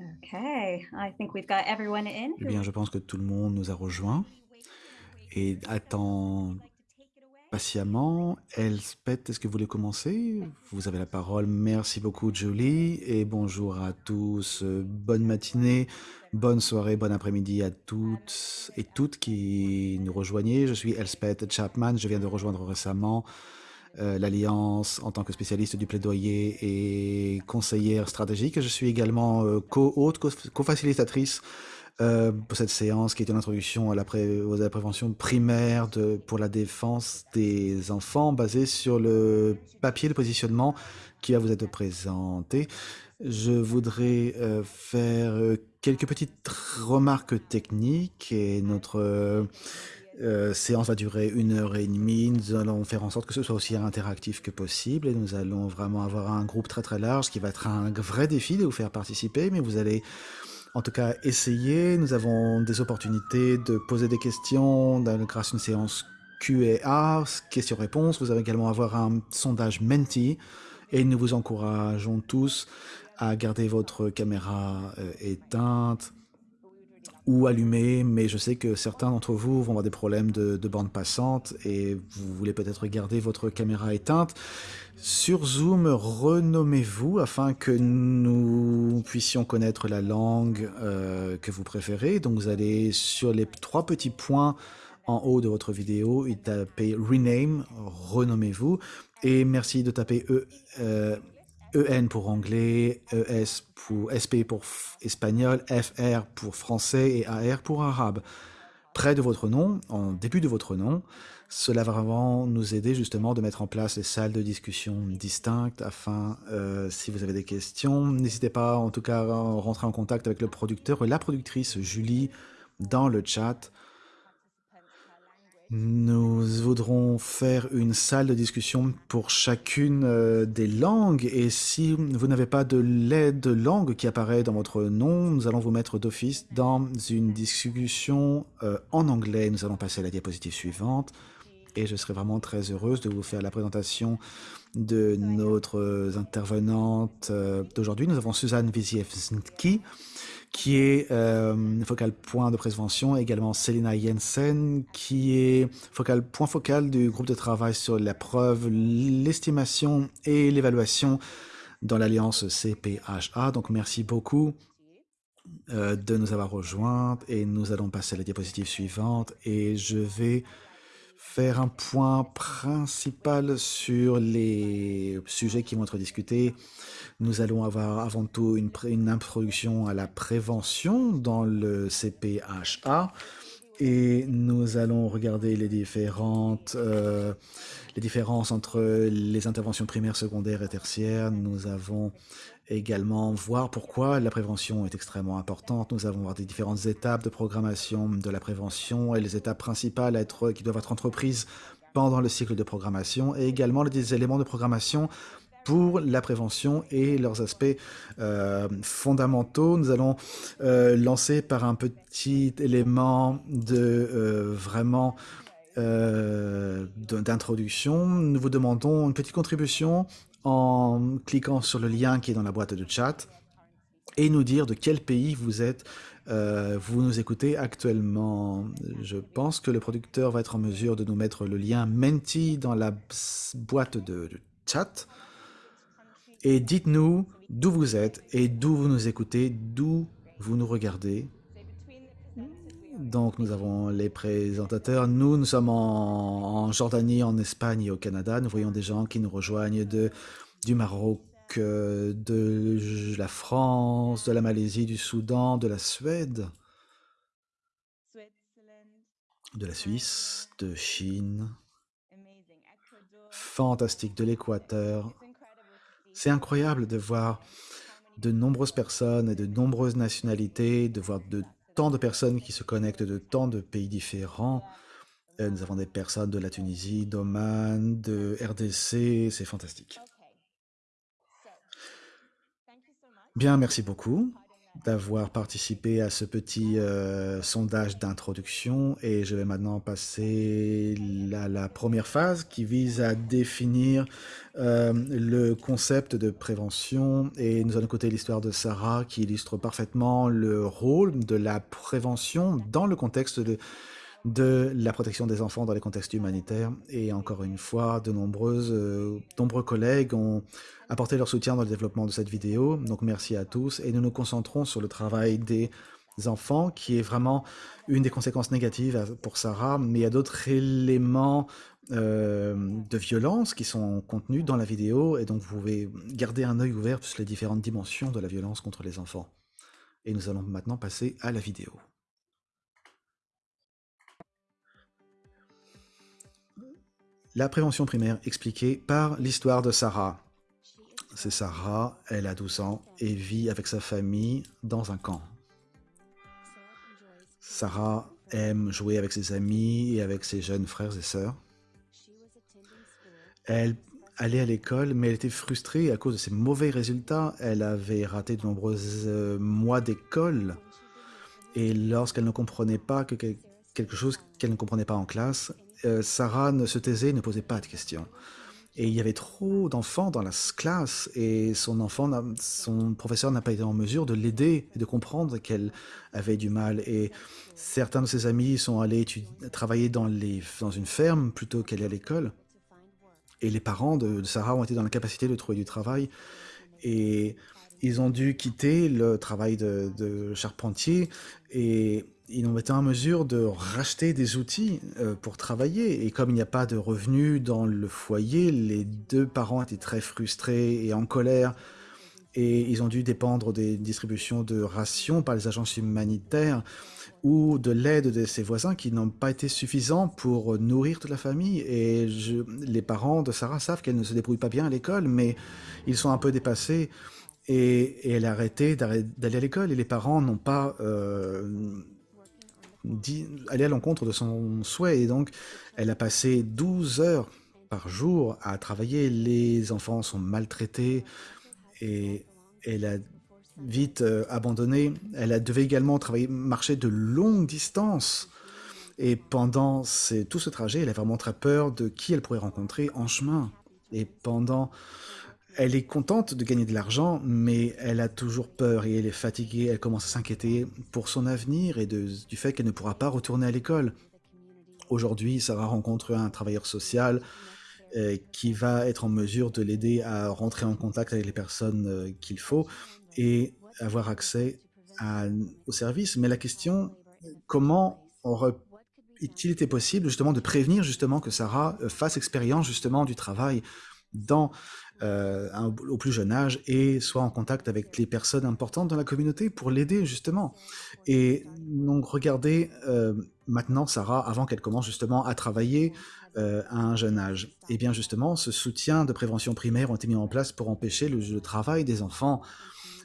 Okay, I think we've got everyone in Eh bien, je pense que tout le monde nous a rejoints et attend patiemment. Elspeth, est-ce que vous voulez commencer? Vous avez la parole. Merci beaucoup, Julie, et bonjour à tous. Bonne matinée, bonne soirée, bon après-midi à toutes et toutes qui nous rejoignez. Je suis Elspeth Chapman, je viens de rejoindre récemment euh, l'Alliance en tant que spécialiste du plaidoyer et conseillère stratégique. Je suis également euh, co-hôte, co- co-facilitatrice euh, pour cette séance qui est une introduction à la, pré- prévention primaire pour la défense des enfants basée sur le papier de positionnement qui va vous être présenté. Je voudrais faire quelques petites remarques techniques et notre euh, séance va durer une heure et demie. Nous allons faire en sorte que ce soit aussi interactif que possible et nous allons vraiment avoir un groupe très très large qui va être un vrai défi de vous faire participer, mais vous allez en tout cas essayer. Nous avons des opportunités de poser des questions grâce à une séance Q&A, questions-réponses. Vous allez également avoir un sondage Menti et nous vous encourageons tous à garder votre caméra euh, éteinte ou allumée, mais je sais que certains d'entre vous vont avoir des problèmes de, de bande passante et vous voulez peut-être garder votre caméra éteinte. Sur Zoom, renommez-vous afin que nous puissions connaître la langue euh, que vous préférez. Donc vous allez sur les trois petits points en haut de votre vidéo et tapez Rename, renommez-vous. Et merci de taper E, euh, EN pour anglais, ES pour pour espagnol, FR pour français et AR pour arabe. Près de votre nom, en début de votre nom, cela va vraiment nous aider justement de mettre en place les salles de discussion distinctes afin, euh, si vous avez des questions, n'hésitez pas en tout cas à rentrer en contact avec le producteur et la productrice Julie dans le chat. Nous voudrons faire une salle de discussion pour chacune euh, des langues et si vous n'avez pas de l'aide de langue qui apparaît dans votre nom, nous allons vous mettre d'office dans une discussion euh, en anglais. Nous allons passer à la diapositive suivante et je serai vraiment très heureuse de vous faire la présentation de notre intervenante euh, d'aujourd'hui. Nous avons Suzanne Wiziewski qui est euh, focal point de prévention, également Selina Jensen, qui est focal point focal du groupe de travail sur la preuve, l'estimation et l'évaluation dans l'alliance CPHA. Donc merci beaucoup euh, de nous avoir rejoints et nous allons passer à la diapositive suivante et je vais faire un point principal sur les sujets qui vont être discutés. Nous allons avoir avant tout une, une introduction à la prévention dans le CPHA et nous allons regarder les différentes euh, les différences entre les interventions primaires, secondaires et tertiaires. Nous avons également voir pourquoi la prévention est extrêmement importante. Nous allons voir des différentes étapes de programmation de la prévention et les étapes principales qui doivent être entreprises pendant le cycle de programmation et également des éléments de programmation pour la prévention et leurs aspects euh, fondamentaux. Nous allons euh, lancer par un petit élément de euh, vraiment d'introduction. Nous vous demandons une petite contribution en cliquant sur le lien qui est dans la boîte de chat et nous dire de quel pays vous êtes, euh, vous nous écoutez actuellement. Je pense que le producteur va être en mesure de nous mettre le lien Menti dans la boîte de chat. Et dites-nous d'où vous êtes et d'où vous nous écoutez, d'où vous nous regardez. Donc nous avons les présentateurs. Nous, nous sommes en, Jordanie, en Espagne et au Canada. Nous voyons des gens qui nous rejoignent du Maroc, euh, de la France, de la Malaisie, du Soudan, de la Suède, de la Suisse, de Chine. Fantastique, de l'Équateur. C'est incroyable de voir de nombreuses personnes et de nombreuses nationalités, de voir de tant de personnes qui se connectent de tant de pays différents. Euh, nous avons des personnes de la Tunisie, d'Oman, de RDC, c'est fantastique. Bien, merci beaucoup d'avoir participé à ce petit euh, sondage d'introduction et je vais maintenant passer à la première phase qui vise à définir euh, le concept de prévention et nous allons écouter l'histoire de Sarah qui illustre parfaitement le rôle de la prévention dans le contexte de de la protection des enfants dans les contextes humanitaires. Et encore une fois, de nombreuses, euh, nombreux collègues ont apporté leur soutien dans le développement de cette vidéo. Donc merci à tous. Et nous nous concentrons sur le travail des enfants, qui est vraiment une des conséquences négatives pour Sarah. Mais il y a d'autres éléments euh, de violence qui sont contenus dans la vidéo. Et donc vous pouvez garder un œil ouvert sur les différentes dimensions de la violence contre les enfants. Et nous allons maintenant passer à la vidéo. La prévention primaire expliquée par l'histoire de Sarah. C'est Sarah, elle a 12 ans et vit avec sa famille dans un camp. Sarah aime jouer avec ses amis et avec ses jeunes frères et sœurs. Elle allait à l'école, mais elle était frustrée à cause de ses mauvais résultats. Elle avait raté de nombreux euh, mois d'école. Et lorsqu'elle ne comprenait pas que quelque chose qu'elle ne comprenait pas en classe, euh, Sarah ne se taisait, ne posait pas de questions. Et il y avait trop d'enfants dans la classe et son enfant, son professeur n'a pas été en mesure de l'aider et de comprendre qu'elle avait du mal. Et certains de ses amis sont allés travailler dans, les, dans une ferme plutôt qu'aller à l'école. Et les parents de, Sarah ont été dans la capacité de trouver du travail. Et ils ont dû quitter le travail de, de charpentier et ils ont été en mesure de racheter des outils euh, pour travailler. Et comme il n'y a pas de revenus dans le foyer, les deux parents étaient très frustrés et en colère. Et ils ont dû dépendre des distributions de rations par les agences humanitaires ou de l'aide de ses voisins qui n'ont pas été suffisants pour nourrir toute la famille. Et les parents de Sarah savent qu'elle ne se débrouille pas bien à l'école, mais ils sont un peu dépassés. Et, elle a arrêté d'aller à l'école et les parents n'ont pas... Euh, aller à l'encontre de son souhait. Et donc, elle a passé 12 heures par jour à travailler. Les enfants sont maltraités et elle a vite euh, abandonné. Elle a devait également travailler, marcher de longues distances. Et pendant tout ce trajet, elle a vraiment très peur de qui elle pourrait rencontrer en chemin. Et pendant elle est contente de gagner de l'argent, mais elle a toujours peur et elle est fatiguée, elle commence à s'inquiéter pour son avenir et du fait qu'elle ne pourra pas retourner à l'école. Aujourd'hui, Sarah rencontre un travailleur social euh, qui va être en mesure de l'aider à rentrer en contact avec les personnes euh, qu'il faut et avoir accès au service. Mais la question, comment aurait-il été possible justement de prévenir justement que Sarah euh, fasse expérience justement du travail dans euh, au plus jeune âge et soit en contact avec les personnes importantes dans la communauté pour l'aider justement. Et donc regardez euh, maintenant Sarah, avant qu'elle commence justement à travailler euh, à un jeune âge. Et eh bien justement, ce soutien de prévention primaire ont été mis en place pour empêcher le, travail des enfants.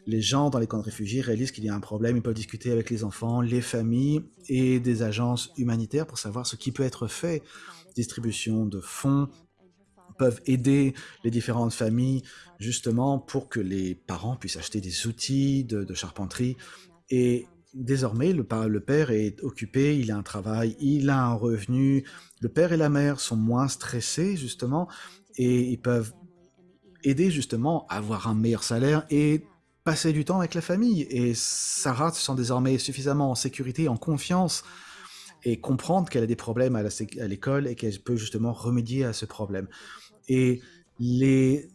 Les gens dans les camps de réfugiés réalisent qu'il y a un problème, ils peuvent discuter avec les enfants, les familles et des agences humanitaires pour savoir ce qui peut être fait. Distribution de fonds, peuvent aider les différentes familles justement pour que les parents puissent acheter des outils de, charpenterie. Et désormais, le, le père est occupé, il a un travail, il a un revenu. Le père et la mère sont moins stressés justement et ils peuvent aider justement à avoir un meilleur salaire et passer du temps avec la famille. Et Sarah se sent désormais suffisamment en sécurité, en confiance et comprendre qu'elle a des problèmes à l'école et qu'elle peut justement remédier à ce problème. Et les,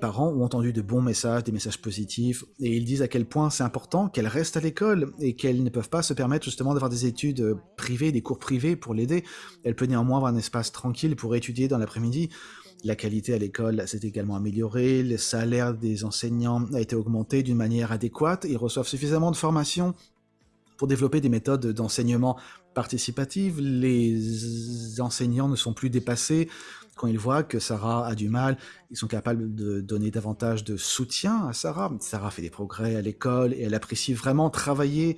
parents ont entendu de bons messages, des messages positifs, et ils disent à quel point c'est important qu'elle reste à l'école et qu'elles ne peuvent pas se permettre justement d'avoir des études privées, des cours privés pour l'aider. Elle peut néanmoins avoir un espace tranquille pour étudier dans l'après-midi. La qualité à l'école s'est également améliorée, le salaire des enseignants a été augmenté d'une manière adéquate, ils reçoivent suffisamment de formation pour développer des méthodes d'enseignement participative, les enseignants ne sont plus dépassés, quand ils voient que Sarah a du mal, ils sont capables de donner davantage de soutien à Sarah. Sarah fait des progrès à l'école et elle apprécie vraiment travailler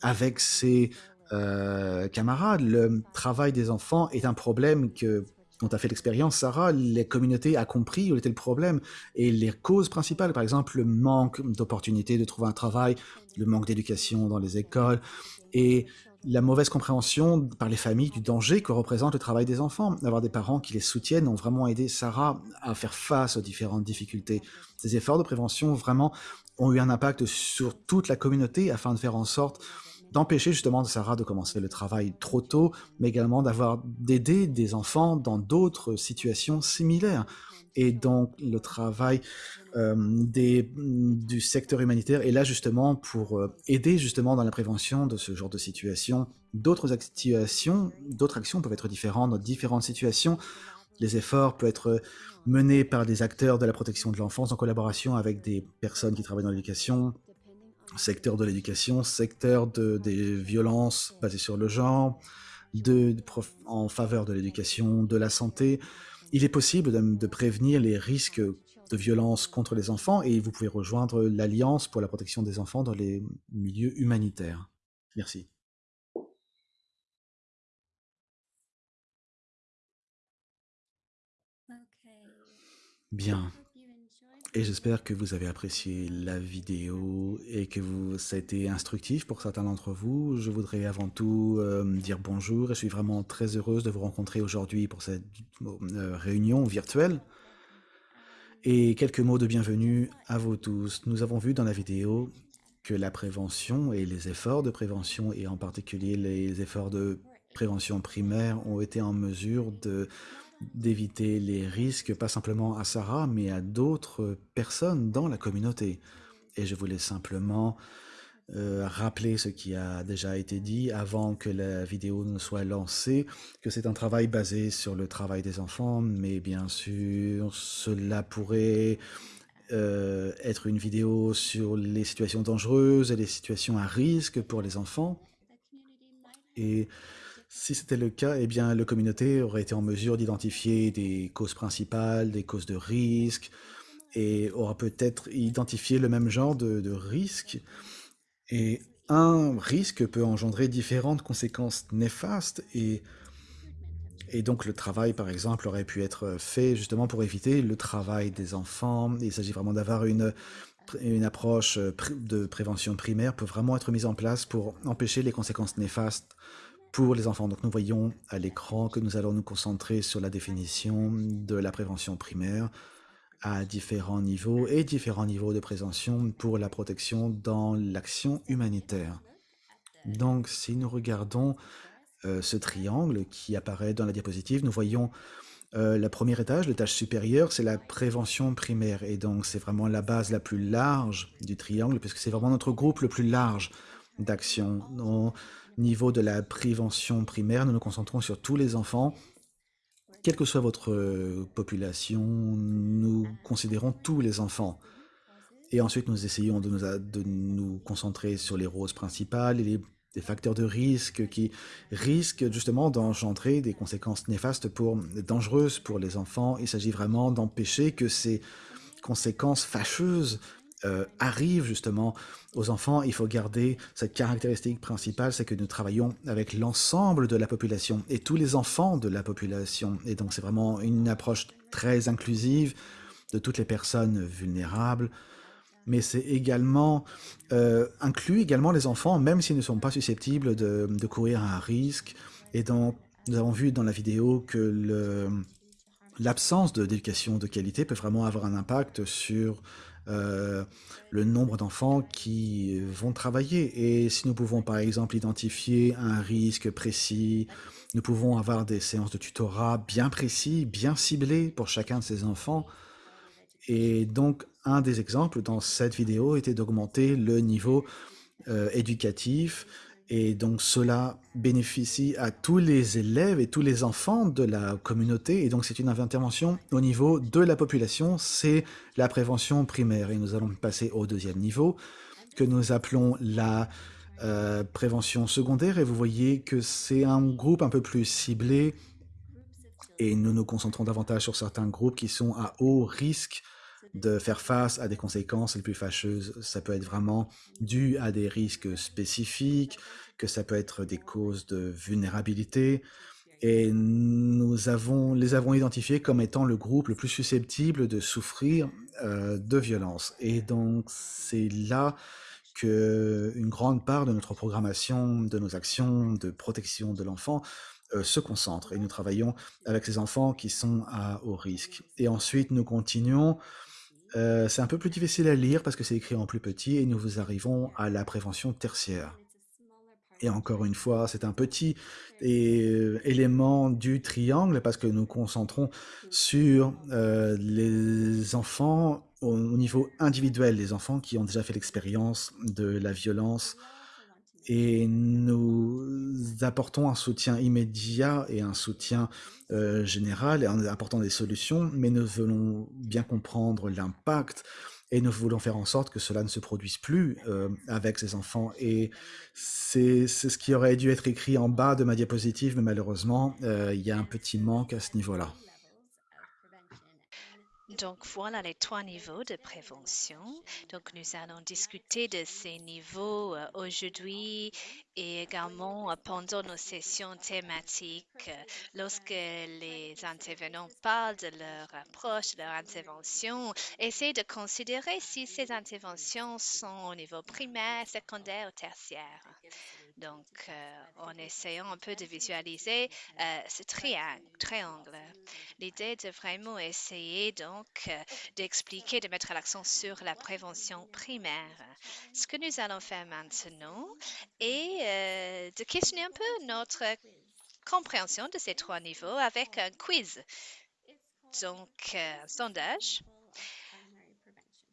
avec ses euh, camarades. Le travail des enfants est un problème que dont a fait l'expérience Sarah, les communautés a compris où était le problème et les causes principales, par exemple le manque d'opportunités de trouver un travail, le manque d'éducation dans les écoles et la mauvaise compréhension par les familles du danger que représente le travail des enfants. Avoir des parents qui les soutiennent ont vraiment aidé Sarah à faire face aux différentes difficultés. Ces efforts de prévention vraiment ont eu un impact sur toute la communauté afin de faire en sorte d'empêcher justement Sarah de commencer le travail trop tôt, mais également d'avoir d'aider des enfants dans d'autres situations similaires. Et donc le travail des, du secteur humanitaire est là justement pour euh, aider justement dans la prévention de ce genre de situation. D'autres actions, d'autres actions peuvent être différentes dans différentes situations. Les efforts peuvent être menés par des acteurs de la protection de l'enfance en collaboration avec des personnes qui travaillent dans l'éducation, secteur de l'éducation, secteur de, des violences basées sur le genre, de, en faveur de l'éducation, de la santé. Il est possible de prévenir les risques de violence contre les enfants et vous pouvez rejoindre l'Alliance pour la protection des enfants dans les milieux humanitaires. Merci. Bien. Et j'espère que vous avez apprécié la vidéo et que vous, ça a été instructif pour certains d'entre vous. Je voudrais avant tout euh, dire bonjour et je suis vraiment très heureuse de vous rencontrer aujourd'hui pour cette euh, réunion virtuelle. Et quelques mots de bienvenue à vous tous. Nous avons vu dans la vidéo que la prévention et les efforts de prévention, et en particulier les efforts de prévention primaire, ont été en mesure de d'éviter les risques, pas simplement à Sarah, mais à d'autres personnes dans la communauté. Et je voulais simplement euh, rappeler ce qui a déjà été dit avant que la vidéo ne soit lancée, que c'est un travail basé sur le travail des enfants, mais bien sûr, cela pourrait euh, être une vidéo sur les situations dangereuses et les situations à risque pour les enfants. Et si c'était le cas, eh bien, la communauté aurait été en mesure d'identifier des causes principales, des causes de risque, et aura peut-être identifié le même genre de, de risque et un risque peut engendrer différentes conséquences néfastes et, donc le travail, par exemple, aurait pu être fait justement pour éviter le travail des enfants. Il s'agit vraiment d'avoir une, approche de prévention primaire peut vraiment être mise en place pour empêcher les conséquences néfastes pour les enfants. Donc nous voyons à l'écran que nous allons nous concentrer sur la définition de la prévention primaire, à différents niveaux et différents niveaux de prévention pour la protection dans l'action humanitaire. Donc, si nous regardons euh, ce triangle qui apparaît dans la diapositive, nous voyons euh, le premier étage, l'étage supérieur, c'est la prévention primaire. Et donc, c'est vraiment la base la plus large du triangle, puisque c'est vraiment notre groupe le plus large d'action. Au niveau de la prévention primaire, nous nous concentrons sur tous les enfants quelle que soit votre euh, population, nous considérons tous les enfants. Et ensuite, nous essayons de nous, concentrer sur les roses principales et les, les facteurs de risque qui risquent justement d'engendrer des conséquences néfastes pour, dangereuses pour les enfants. Il s'agit vraiment d'empêcher que ces conséquences fâcheuses euh, arrive justement aux enfants, il faut garder cette caractéristique principale, c'est que nous travaillons avec l'ensemble de la population et tous les enfants de la population. Et donc c'est vraiment une approche très inclusive de toutes les personnes vulnérables, mais c'est également euh, inclut également les enfants, même s'ils ne sont pas susceptibles de, courir un risque. Et donc nous avons vu dans la vidéo que l'absence d'éducation de qualité peut vraiment avoir un impact sur euh, le nombre d'enfants qui vont travailler. Et si nous pouvons par exemple identifier un risque précis, nous pouvons avoir des séances de tutorat bien précis, bien ciblées pour chacun de ces enfants. Et donc, un des exemples dans cette vidéo était d'augmenter le niveau euh, éducatif et donc cela bénéficie à tous les élèves et tous les enfants de la communauté. Et donc c'est une intervention au niveau de la population, c'est la prévention primaire. Et nous allons passer au deuxième niveau, que nous appelons la euh, prévention secondaire. Et vous voyez que c'est un groupe un peu plus ciblé. Et nous nous concentrons davantage sur certains groupes qui sont à haut risque de faire face à des conséquences les plus fâcheuses. Ça peut être vraiment dû à des risques spécifiques, que ça peut être des causes de vulnérabilité, et nous avons, les avons identifiés comme étant le groupe le plus susceptible de souffrir euh, de violence. Et donc c'est là que une grande part de notre programmation, de nos actions de protection de l'enfant euh, se concentre. Et nous travaillons avec ces enfants qui sont à haut risque. Et ensuite, nous continuons. Euh, c'est un peu plus difficile à lire parce que c'est écrit en plus petit et nous vous arrivons à la prévention tertiaire. Et encore une fois, c'est un petit et, euh, élément du triangle parce que nous concentrons sur euh, les enfants au niveau individuel, les enfants qui ont déjà fait l'expérience de la violence et nous apportons un soutien immédiat et un soutien euh, général en apportant des solutions, mais nous voulons bien comprendre l'impact et nous voulons faire en sorte que cela ne se produise plus euh, avec ces enfants. Et c'est ce qui aurait dû être écrit en bas de ma diapositive, mais malheureusement, euh, il y a un petit manque à ce niveau-là. Donc voilà les trois niveaux de prévention. Donc nous allons discuter de ces niveaux euh, aujourd'hui et également euh, pendant nos sessions thématiques. Lorsque les intervenants parlent de leur approche, de leur intervention, essayez de considérer si ces interventions sont au niveau primaire, secondaire ou tertiaire. Donc, euh, en essayant un peu de visualiser euh, ce triangle, triangle. L'idée de vraiment essayer donc euh, d'expliquer, de mettre l'accent sur la prévention primaire. Ce que nous allons faire maintenant est de questionner un peu notre compréhension de ces trois niveaux avec un quiz. Donc, un sondage.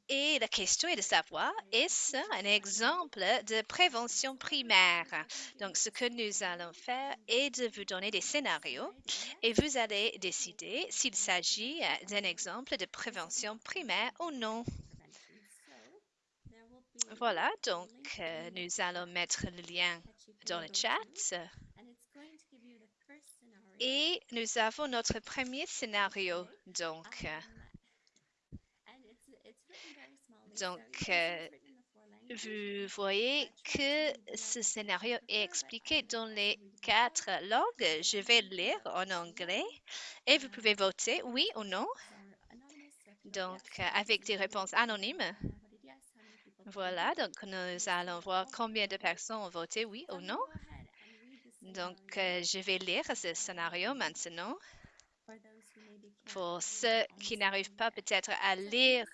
Et la question est de savoir, est-ce un exemple de prévention primaire? Donc, ce que nous allons faire est de vous donner des scénarios et vous allez décider s'il s'agit euh, d'un exemple de prévention primaire ou non. Voilà, donc euh, nous allons mettre le lien dans le chat. Et nous avons notre premier scénario. Donc, euh, donc euh, vous voyez que ce scénario est expliqué dans les quatre langues. Je vais lire en anglais et vous pouvez voter oui ou non. Donc, euh, avec des réponses anonymes. Voilà, donc nous allons voir combien de personnes ont voté oui ou non. Donc, euh, je vais lire ce scénario maintenant. Pour ceux qui n'arrivent pas peut-être à lire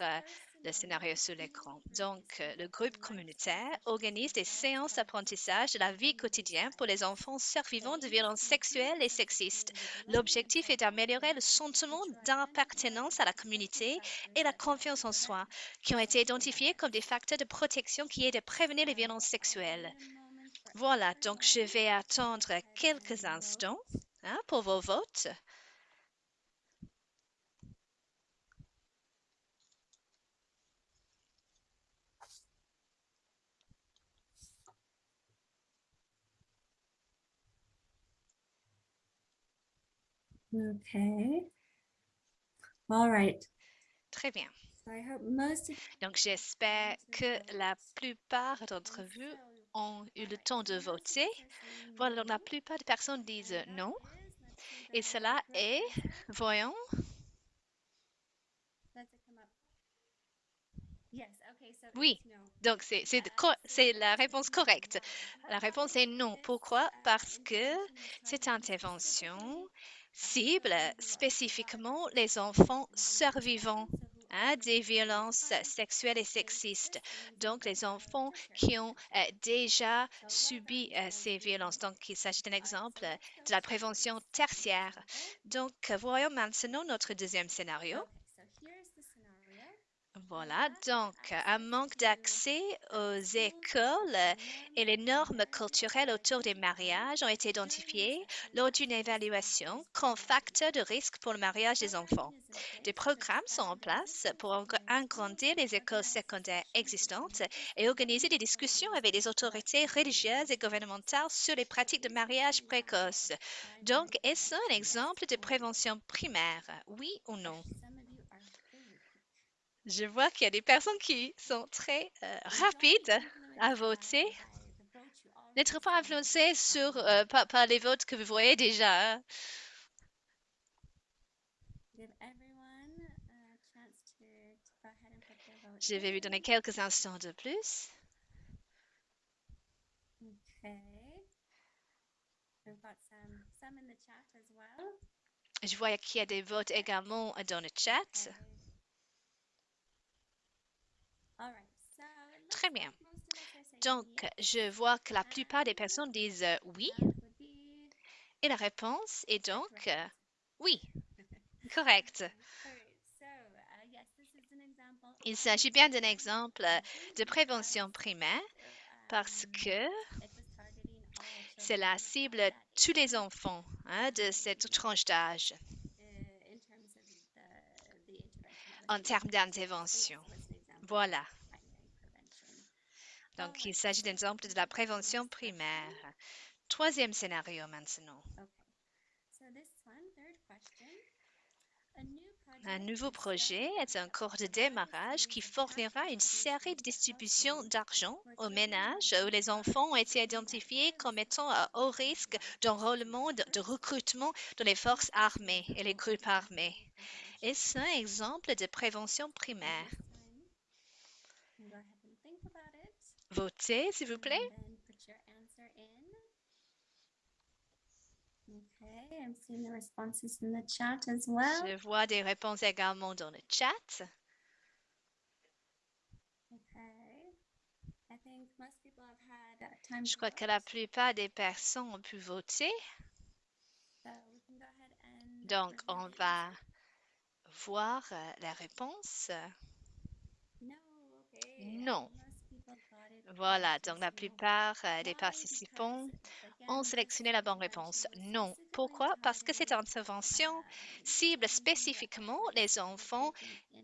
le scénario sur l'écran. Donc, euh, le groupe communautaire organise des séances d'apprentissage de la vie quotidienne pour les enfants survivants de violences sexuelles et sexistes. L'objectif est d'améliorer le sentiment d'appartenance à la communauté et la confiance en soi, qui ont été identifiés comme des facteurs de protection qui aident à prévenir les violences sexuelles. Voilà, donc je vais attendre quelques instants hein, pour vos votes. Okay. All right. Très bien. So I hope most of Donc j'espère que la plupart d'entre vous ont eu le temps de voter. Voilà, donc la plupart des personnes disent non. Et cela est, voyons, Oui. donc c'est c'est la réponse correcte. La réponse est non. Pourquoi? Parce que cette intervention cible spécifiquement les enfants survivants hein, des violences sexuelles et sexistes. Donc les enfants qui ont euh, déjà subi euh, ces violences. Donc il s'agit d'un exemple de la prévention tertiaire. Donc voyons maintenant notre deuxième scénario. Voilà, donc un manque d'accès aux écoles et les normes culturelles autour des mariages ont été identifiés lors d'une évaluation comme facteur de risque pour le mariage des enfants. Des programmes sont en place pour ag- agrandir les écoles secondaires existantes et organiser des discussions avec les autorités religieuses et gouvernementales sur les pratiques de mariage précoce. Donc, est-ce un exemple de prévention primaire? Oui ou non? Je vois qu'il y a des personnes qui sont très euh, rapides à voter. n'être pas influencé sur, euh, par, par les votes que vous voyez déjà. hein? Je vais vous donner quelques instants de plus. Je vois qu'il y a des votes également dans le chat. Okay. All right. So it looks Très bien. Donc, je vois que la plupart des personnes disent euh, oui. Et la réponse est donc euh, oui. Correct. Il s'agit bien d'un exemple euh, de prévention primaire parce que c'est la cible tous les enfants hein, de cette tranche d'âge en termes d'intervention. Voilà. Donc, il s'agit d'un exemple de la prévention primaire. Troisième scénario maintenant. Un nouveau projet est un cours de démarrage qui fournira une série de distributions d'argent aux ménages où les enfants ont été identifiés comme étant à haut risque d'enrôlement, de, de recrutement dans les forces armées et les groupes armés. Est-ce un exemple de prévention primaire? Votez, s'il vous plaît. And then put your answer in. Okay, I'm seeing the responses in the chat as well. Je vois des réponses également dans le chat. Uh, Je crois que la plupart des personnes ont pu voter. Donc, on va voir euh, la réponse. Non. Voilà, donc la plupart euh, des participants ont sélectionné la bonne réponse. Non. Pourquoi? Parce que cette intervention cible spécifiquement les enfants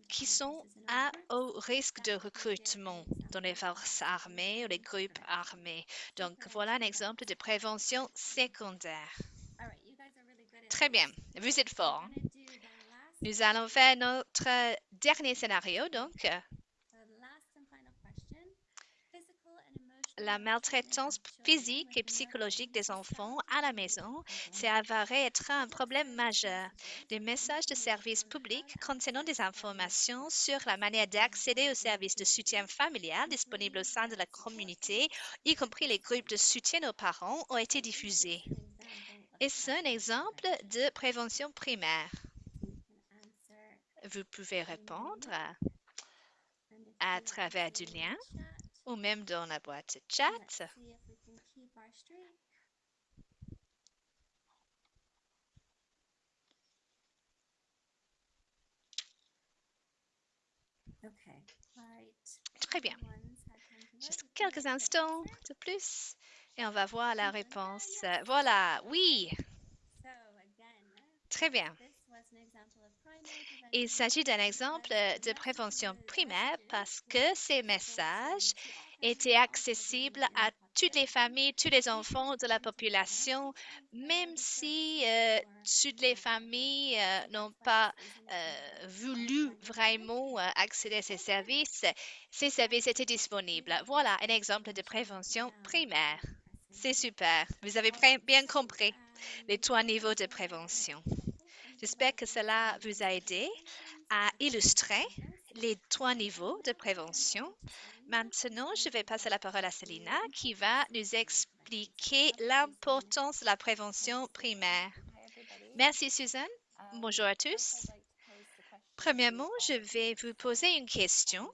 qui sont à haut risque de recrutement dans les forces armées ou les groupes armés. Donc voilà un exemple de prévention secondaire. Très bien, vous êtes forts. last Nous allons faire notre dernier scénario, donc The last and final question. Physical and emotional la maltraitance physique et psychologique des enfants à la maison s'est problem. avéré être un problème majeur. Des messages de services publics contenant des informations sur la manière d'accéder aux services de soutien familial disponibles au sein de la communauté, y compris les groupes de soutien aux parents, ont été diffusés. of Est-ce un exemple de prévention primaire? Vous pouvez répondre à travers du lien ou même dans la boîte chat. Très bien. Juste quelques instants de plus et on va voir la réponse. Voilà, oui, très bien. Il s'agit d'un exemple the de prévention primaire parce que ces messages étaient accessibles à toutes les familles, tous les enfants de la population, même si euh, toutes les familles euh, n'ont pas euh, voulu vraiment euh, accéder à ces services, ces services étaient disponibles. Voilà un exemple de prévention primaire. C'est super. Vous avez bien compris les trois niveaux de prévention. J'espère que cela vous a aidé à illustrer les trois niveaux de prévention. Maintenant, je vais passer la parole à Selina qui va nous expliquer l'importance de la prévention primaire. Merci Suzanne. Bonjour à tous. Premièrement, je vais vous poser une question.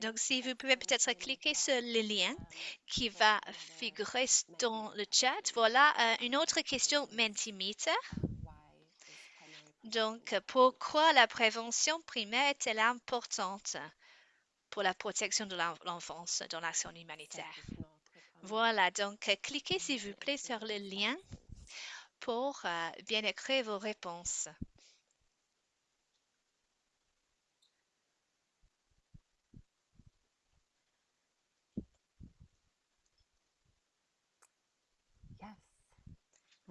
Donc, si vous pouvez peut-être cliquer sur le lien qui va figurer dans le chat. Voilà euh, une autre question Mentimeter. Donc, pourquoi la prévention primaire est-elle importante pour la protection de l'en- l'enfance dans l'action humanitaire? Voilà, donc cliquez s'il vous plaît sur le lien pour euh, bien écrire vos réponses.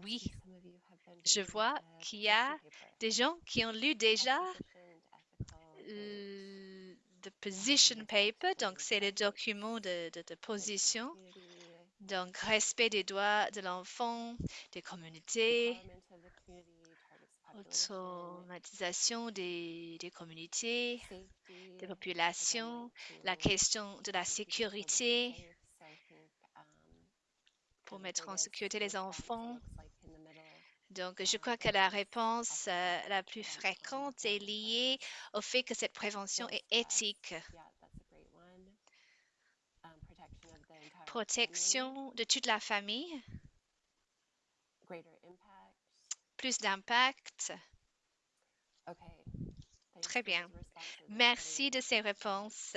Oui, je vois qu'il y a des gens qui ont lu déjà l- the position paper, donc c'est le document de, de, de position. Donc, respect des droits de l'enfant, des communautés, automatisation des, des communautés, des populations, la question de la sécurité pour mettre en sécurité les enfants. Donc, je crois que la réponse euh, la plus fréquente est liée au fait que cette prévention est éthique. Protection de toute la famille, plus d'impact. Très bien. Merci de ces réponses.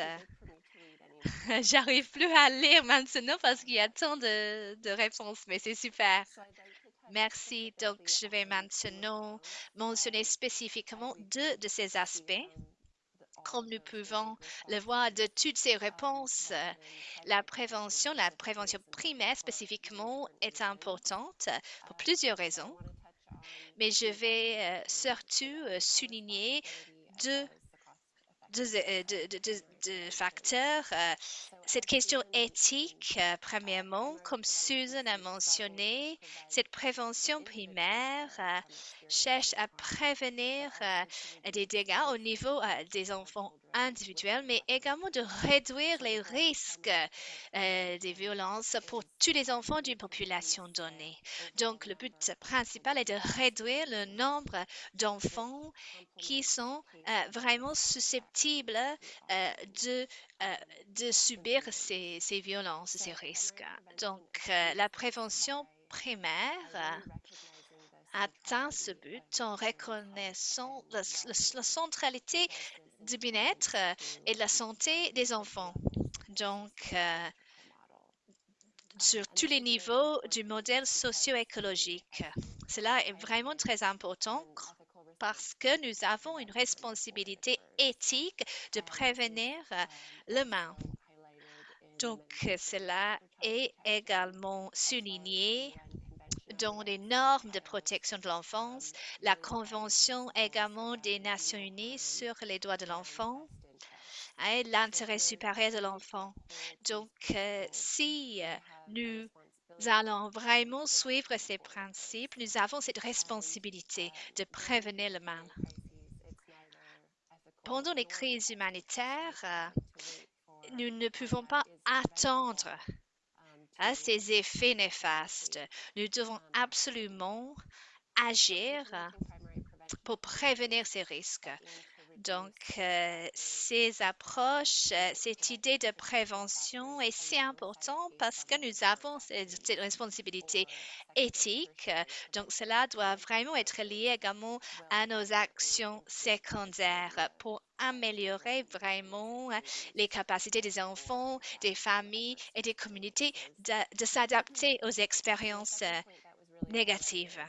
J'arrive plus à lire maintenant parce qu'il y a tant de, de réponses, mais c'est super. Merci. Donc, je vais maintenant mentionner spécifiquement deux de ces aspects. Comme nous pouvons le voir de toutes ces réponses, la prévention, la prévention primaire spécifiquement est importante pour plusieurs raisons. Mais je vais euh, surtout euh, souligner deux deux, deux- facteurs. Euh, Cette question éthique, euh, premièrement, comme Susan a mentionné, cette prévention primaire euh, cherche à prévenir des dégâts au niveau des enfants individuels, mais également de réduire les risques euh, des violences pour tous les enfants d'une population donnée. Donc, le but principal est de réduire le nombre d'enfants qui sont euh, vraiment susceptibles euh, de, subir ces, ces violences, ces risques. Donc, la prévention primaire atteint ce but en reconnaissant la centralité du bien-être euh, et de la santé des enfants. Donc, euh, sur tous les niveaux du modèle socio-écologique. Cela est vraiment très important parce que nous avons une responsabilité éthique de prévenir euh, le mal. Donc, cela est également souligné dans les normes de protection de l'enfance, la Convention également des Nations Unies sur les droits de l'enfant et l'intérêt supérieur de l'enfant. Donc, euh, si euh, nous allons vraiment suivre ces principes, nous avons cette responsabilité de prévenir le mal. Pendant les crises humanitaires, euh, nous ne pouvons pas attendre à ces effets néfastes. Nous devons absolument agir pour prévenir ces risques. Donc, euh, ces approches, euh, cette idée de prévention est si importante parce que nous avons cette, responsabilité éthique. Donc, cela doit vraiment être lié également à nos actions secondaires pour améliorer vraiment euh, les capacités des enfants, des familles et des communautés de, de s'adapter aux expériences euh, négatives.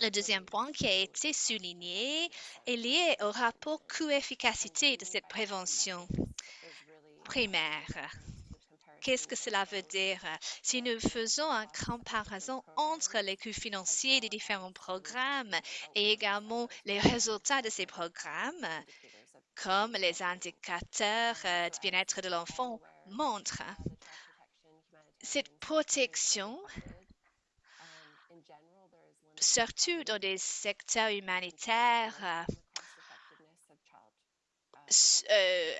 Le deuxième point qui a été souligné est lié au rapport coût-efficacité de cette prévention primaire. Qu'est-ce que cela veut dire? Si nous faisons une comparaison entre les coûts financiers des différents programmes et également les résultats de ces programmes, comme les indicateurs euh, du bien-être de l'enfant montrent, cette protection surtout dans des secteurs humanitaires, euh, euh,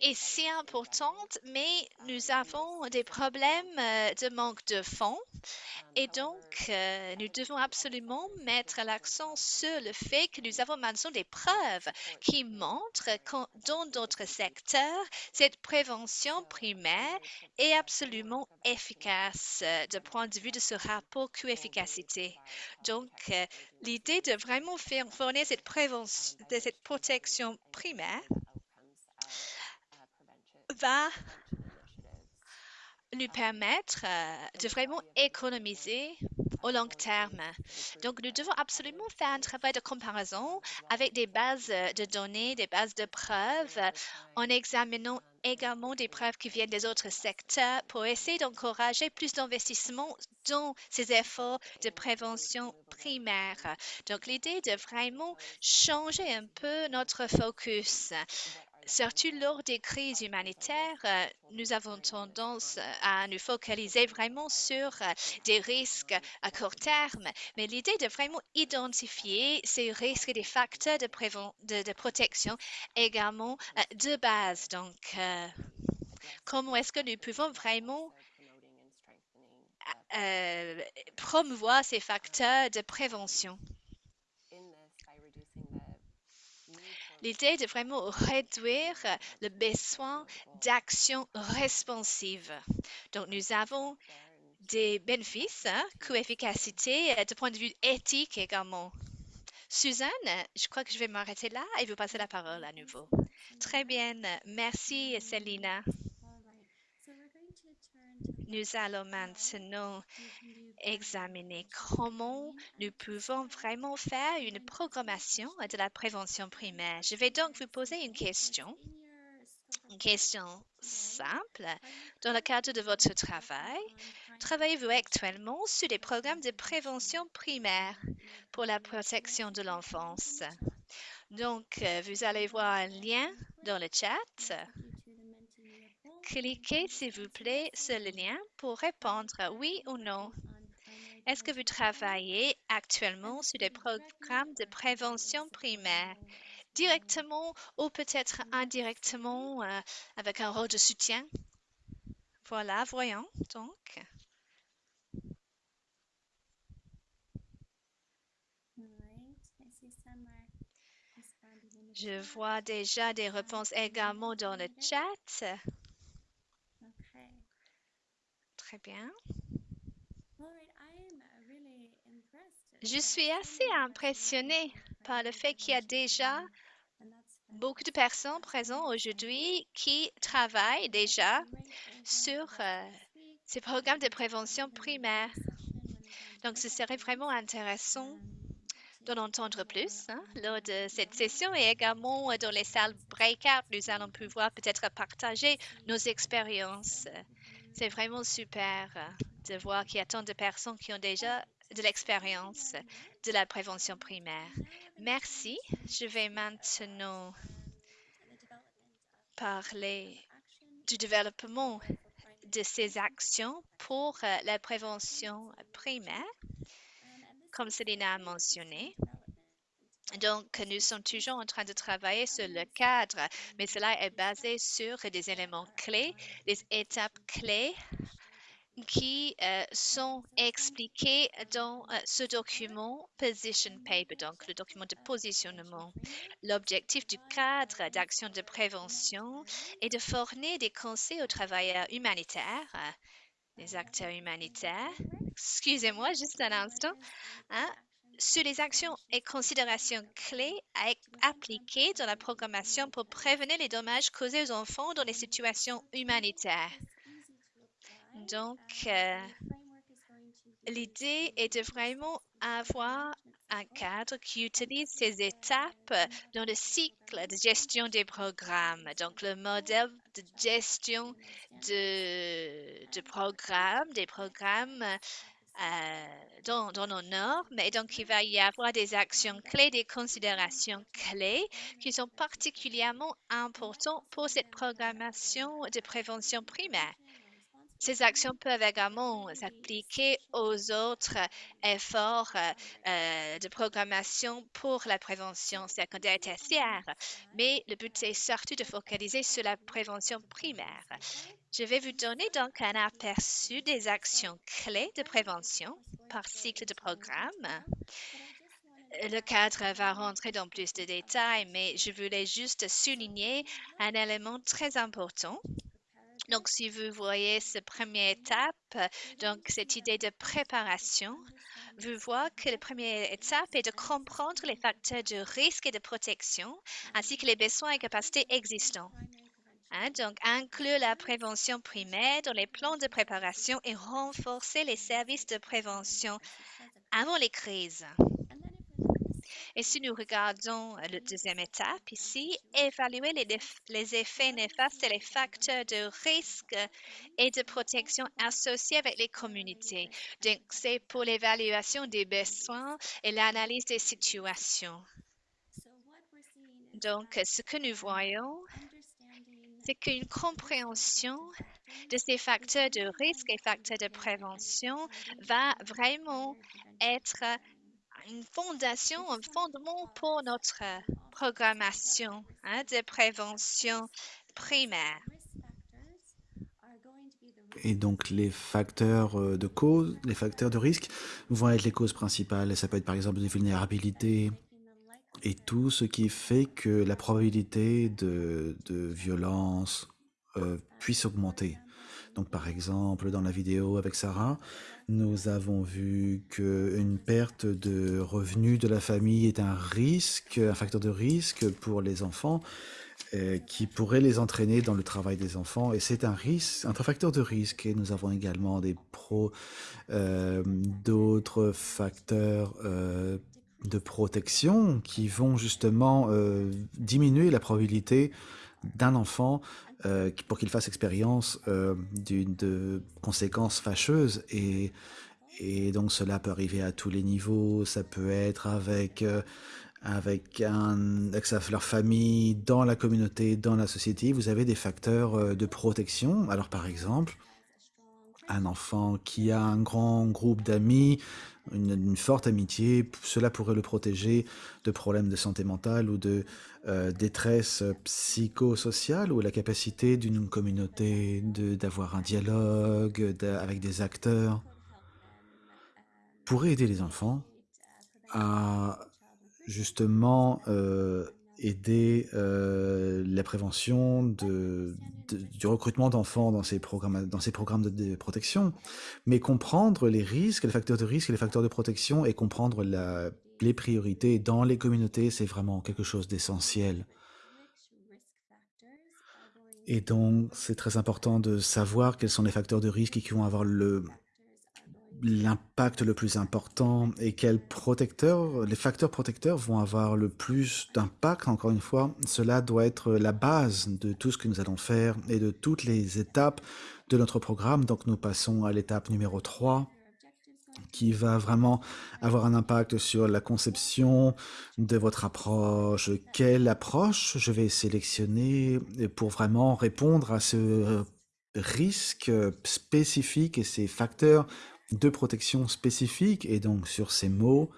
est si importante, mais nous avons des problèmes euh, de manque de fonds et donc euh, nous devons absolument mettre l'accent sur le fait que nous avons maintenant des preuves qui montrent que dans d'autres secteurs, cette prévention primaire est absolument efficace euh, du point de vue de ce rapport coût-efficacité. Donc, l'idée de vraiment fournir cette prévention, de cette protection primaire va nous permettre euh, de vraiment économiser au long terme. Donc, nous devons absolument faire un travail de comparaison avec des bases euh, de données, des bases de preuves, en examinant également des preuves qui viennent des autres secteurs pour essayer d'encourager plus d'investissement dans ces efforts de prévention primaire. Donc, l'idée de vraiment changer un peu notre focus surtout lors des crises humanitaires, euh, nous avons tendance à nous focaliser vraiment sur euh, des risques à court terme, mais l'idée de vraiment identifier ces risques et des facteurs de, protection également euh, de base. Donc, euh, comment est-ce que nous pouvons vraiment euh, promouvoir ces facteurs de prévention? L'idée de vraiment réduire le besoin d'action responsive. Donc, nous avons des bénéfices, hein, coût-efficacité, euh, de point de vue éthique également. Suzanne, je crois que je vais m'arrêter là et vous passer la parole à nouveau. Très bien, merci Selina. Nous allons maintenant examiner comment nous pouvons vraiment faire une programmation de la prévention primaire. Je vais donc vous poser une question, une question simple. Dans le cadre de votre travail, travaillez-vous actuellement sur des programmes de prévention primaire pour la protection de l'enfance? Donc, euh, vous allez voir un lien dans le chat. Cliquez, s'il vous plaît, sur le lien pour répondre oui ou non. Est-ce que vous travaillez actuellement sur des programmes de prévention primaire, directement ou peut-être indirectement euh, avec un rôle de soutien? Voilà, voyons donc. Je vois déjà des réponses également dans le chat. Très bien. Je suis assez impressionnée par le fait qu'il y a déjà beaucoup de personnes présentes aujourd'hui qui travaillent déjà sur euh, ces programmes de prévention primaire. Donc, ce serait vraiment intéressant d'en entendre plus hein, lors de cette session et également euh, dans les salles breakout, nous allons pouvoir peut-être partager nos expériences. C'est vraiment super euh, de voir qu'il y a tant de personnes qui ont déjà de l'expérience de la prévention primaire. Merci. Je vais maintenant parler du développement de ces actions pour euh, la prévention primaire, comme Céline a mentionné. Donc, nous sommes toujours en train de travailler sur le cadre, mais cela est basé sur des éléments clés, des étapes clés qui euh, sont expliqués dans euh, ce document Position Paper, donc le document de positionnement. L'objectif du cadre d'action de prévention est de fournir des conseils aux travailleurs humanitaires, les acteurs humanitaires. Excusez-moi, juste un instant. Hein, sur les actions et considérations clés à appliquer dans la programmation pour prévenir les dommages causés aux enfants dans les situations humanitaires. Donc, euh, l'idée est de vraiment avoir un cadre qui utilise ces étapes dans le cycle de gestion des programmes. Donc, le modèle de gestion de, programmes, des programmes euh, dans, dans nos normes. Et donc, il va y avoir des actions clés, des considérations clés qui sont particulièrement importantes pour cette programmation de prévention primaire. Ces actions peuvent également s'appliquer aux autres efforts euh, de programmation pour la prévention secondaire et tertiaire, mais le but est surtout de focaliser sur la prévention primaire. Je vais vous donner donc un aperçu des actions clés de prévention par cycle de programme. Le cadre va rentrer dans plus de détails, mais je voulais juste souligner un élément très important donc, si vous voyez cette première étape, donc cette idée de préparation, vous voyez que la première étape est de comprendre les facteurs de risque et de protection, ainsi que les besoins et capacités existants. Hein, donc, inclure la prévention primaire dans les plans de préparation et renforcer les services de prévention avant les crises. Et si nous regardons la deuxième étape ici, évaluer les, les, effets néfastes et les facteurs de risque et de protection associés avec les communautés. Donc, c'est pour l'évaluation des besoins et l'analyse des situations. Donc, ce que nous voyons, c'est qu'une compréhension de ces facteurs de risque et facteurs de prévention va vraiment être une fondation, un fondement pour notre programmation hein, de prévention primaire. Et donc les facteurs euh, de cause, les facteurs de risque vont être les causes principales. Ça peut être par exemple des vulnérabilités et tout ce qui fait que la probabilité de, de violence euh, puisse augmenter. Donc par exemple, dans la vidéo avec Sarah, nous avons vu qu'une perte de revenus de la famille est un risque, un facteur de risque pour les enfants euh, qui pourrait les entraîner dans le travail des enfants. Et c'est un risque, un facteur de risque. Et nous avons également des pros, euh, d'autres facteurs euh, de protection qui vont justement diminuer la probabilité d'un enfant euh, pour qu'il fasse expérience euh, de conséquences fâcheuses et, et donc cela peut arriver à tous les niveaux. Ça peut être avec euh, avec, un, avec leur famille, dans la communauté, dans la société. Vous avez des facteurs de protection. Alors par exemple, un enfant qui a un grand groupe d'amis, une, forte amitié, cela pourrait le protéger de problèmes de santé mentale ou de euh, détresse psychosociale ou la capacité d'une communauté d'avoir un dialogue avec des acteurs. Pourrait aider les enfants à justement euh, aider euh, la prévention du recrutement d'enfants dans ces programmes, de, protection, mais comprendre les risques, les facteurs de risque et les facteurs de protection et comprendre les priorités dans les communautés, c'est vraiment quelque chose d'essentiel. Et donc, c'est très important de savoir quels sont les facteurs de risque qui vont avoir le, l'impact le plus important et quels protecteurs, les facteurs protecteurs vont avoir le plus d'impact. Encore une fois, cela doit être la base de tout ce que nous allons faire et de toutes les étapes de notre programme. Donc nous passons à l'étape numéro 3 qui va vraiment avoir un impact sur la conception de votre approche. Quelle approche je vais sélectionner pour vraiment répondre à ce risque spécifique et ces facteurs de protection spécifiques. Et donc sur ces mots,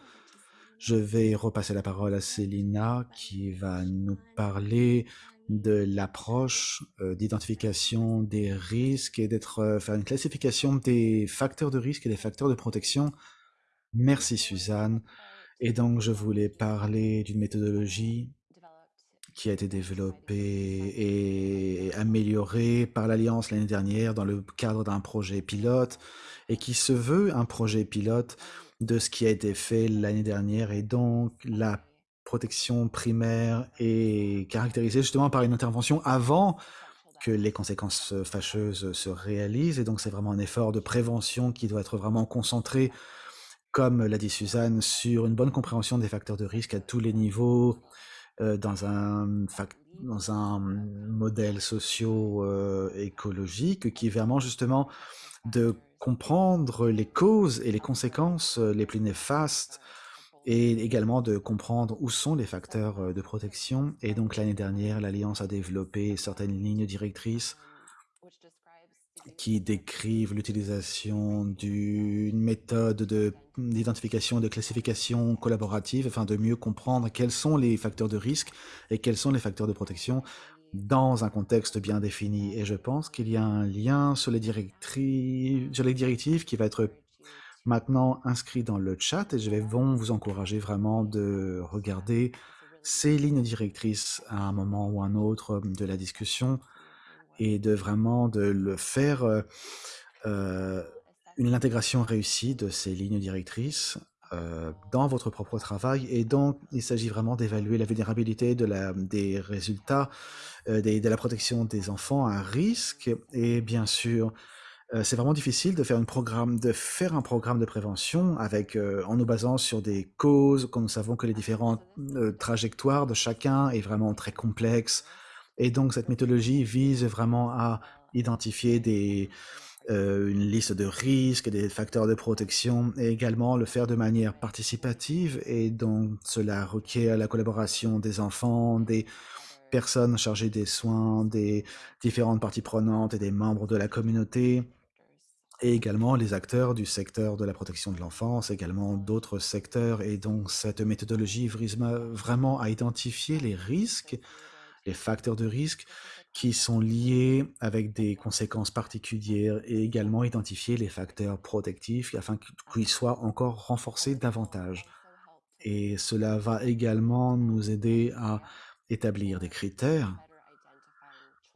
je vais repasser la parole à Célina qui va nous parler de l'approche euh, d'identification des risques et d'être euh, faire une classification des facteurs de risque et des facteurs de protection. Merci Suzanne. Et donc je voulais parler d'une méthodologie qui a été développée et améliorée par l'Alliance l'année dernière dans le cadre d'un projet pilote et qui se veut un projet pilote de ce qui a été fait l'année dernière et donc la protection primaire est caractérisée justement par une intervention avant que les conséquences fâcheuses se réalisent et donc c'est vraiment un effort de prévention qui doit être vraiment concentré comme l'a dit Suzanne sur une bonne compréhension des facteurs de risque à tous les niveaux dans un dans un modèle socio-écologique qui est vraiment justement de comprendre les causes et les conséquences euh, les plus néfastes et également de comprendre où sont les facteurs euh, de protection. Et donc l'année dernière, l'Alliance a développé certaines lignes directrices qui décrivent l'utilisation d'une méthode de- d'identification et de classification collaborative afin de mieux comprendre quels sont les facteurs de risque et quels sont les facteurs de protection dans un contexte bien défini. Et je pense qu'il y a un lien sur les, sur les directives qui va être maintenant inscrit dans le chat et je vais vous encourager vraiment de regarder ces lignes directrices à un moment ou un autre de la discussion et de vraiment de le faire euh, une intégration réussie de ces lignes directrices euh, dans votre propre travail. Et donc, il s'agit vraiment d'évaluer la vulnérabilité de la, des résultats euh, des- de la protection des enfants à risque. Et bien sûr, euh, c'est vraiment difficile de faire, une programme, de faire un programme de prévention avec, en nous basant sur des causes, quand nous savons que les différentes trajectoires de chacun est vraiment très complexe. Et donc, cette méthodologie vise vraiment à identifier euh, une liste de risques, des facteurs de protection, et également le faire de manière participative. Et donc, cela requiert la collaboration des enfants, des, personnes chargées des soins, des différentes parties prenantes et des membres de la communauté, et également les acteurs du secteur de la protection de l'enfance, également d'autres secteurs. Et donc cette méthodologie vise vraiment à identifier les risques, les facteurs de risque qui sont liés avec des conséquences particulières et également identifier les facteurs protectifs afin qu'ils soient encore renforcés davantage. Et cela va également nous aider à établir des critères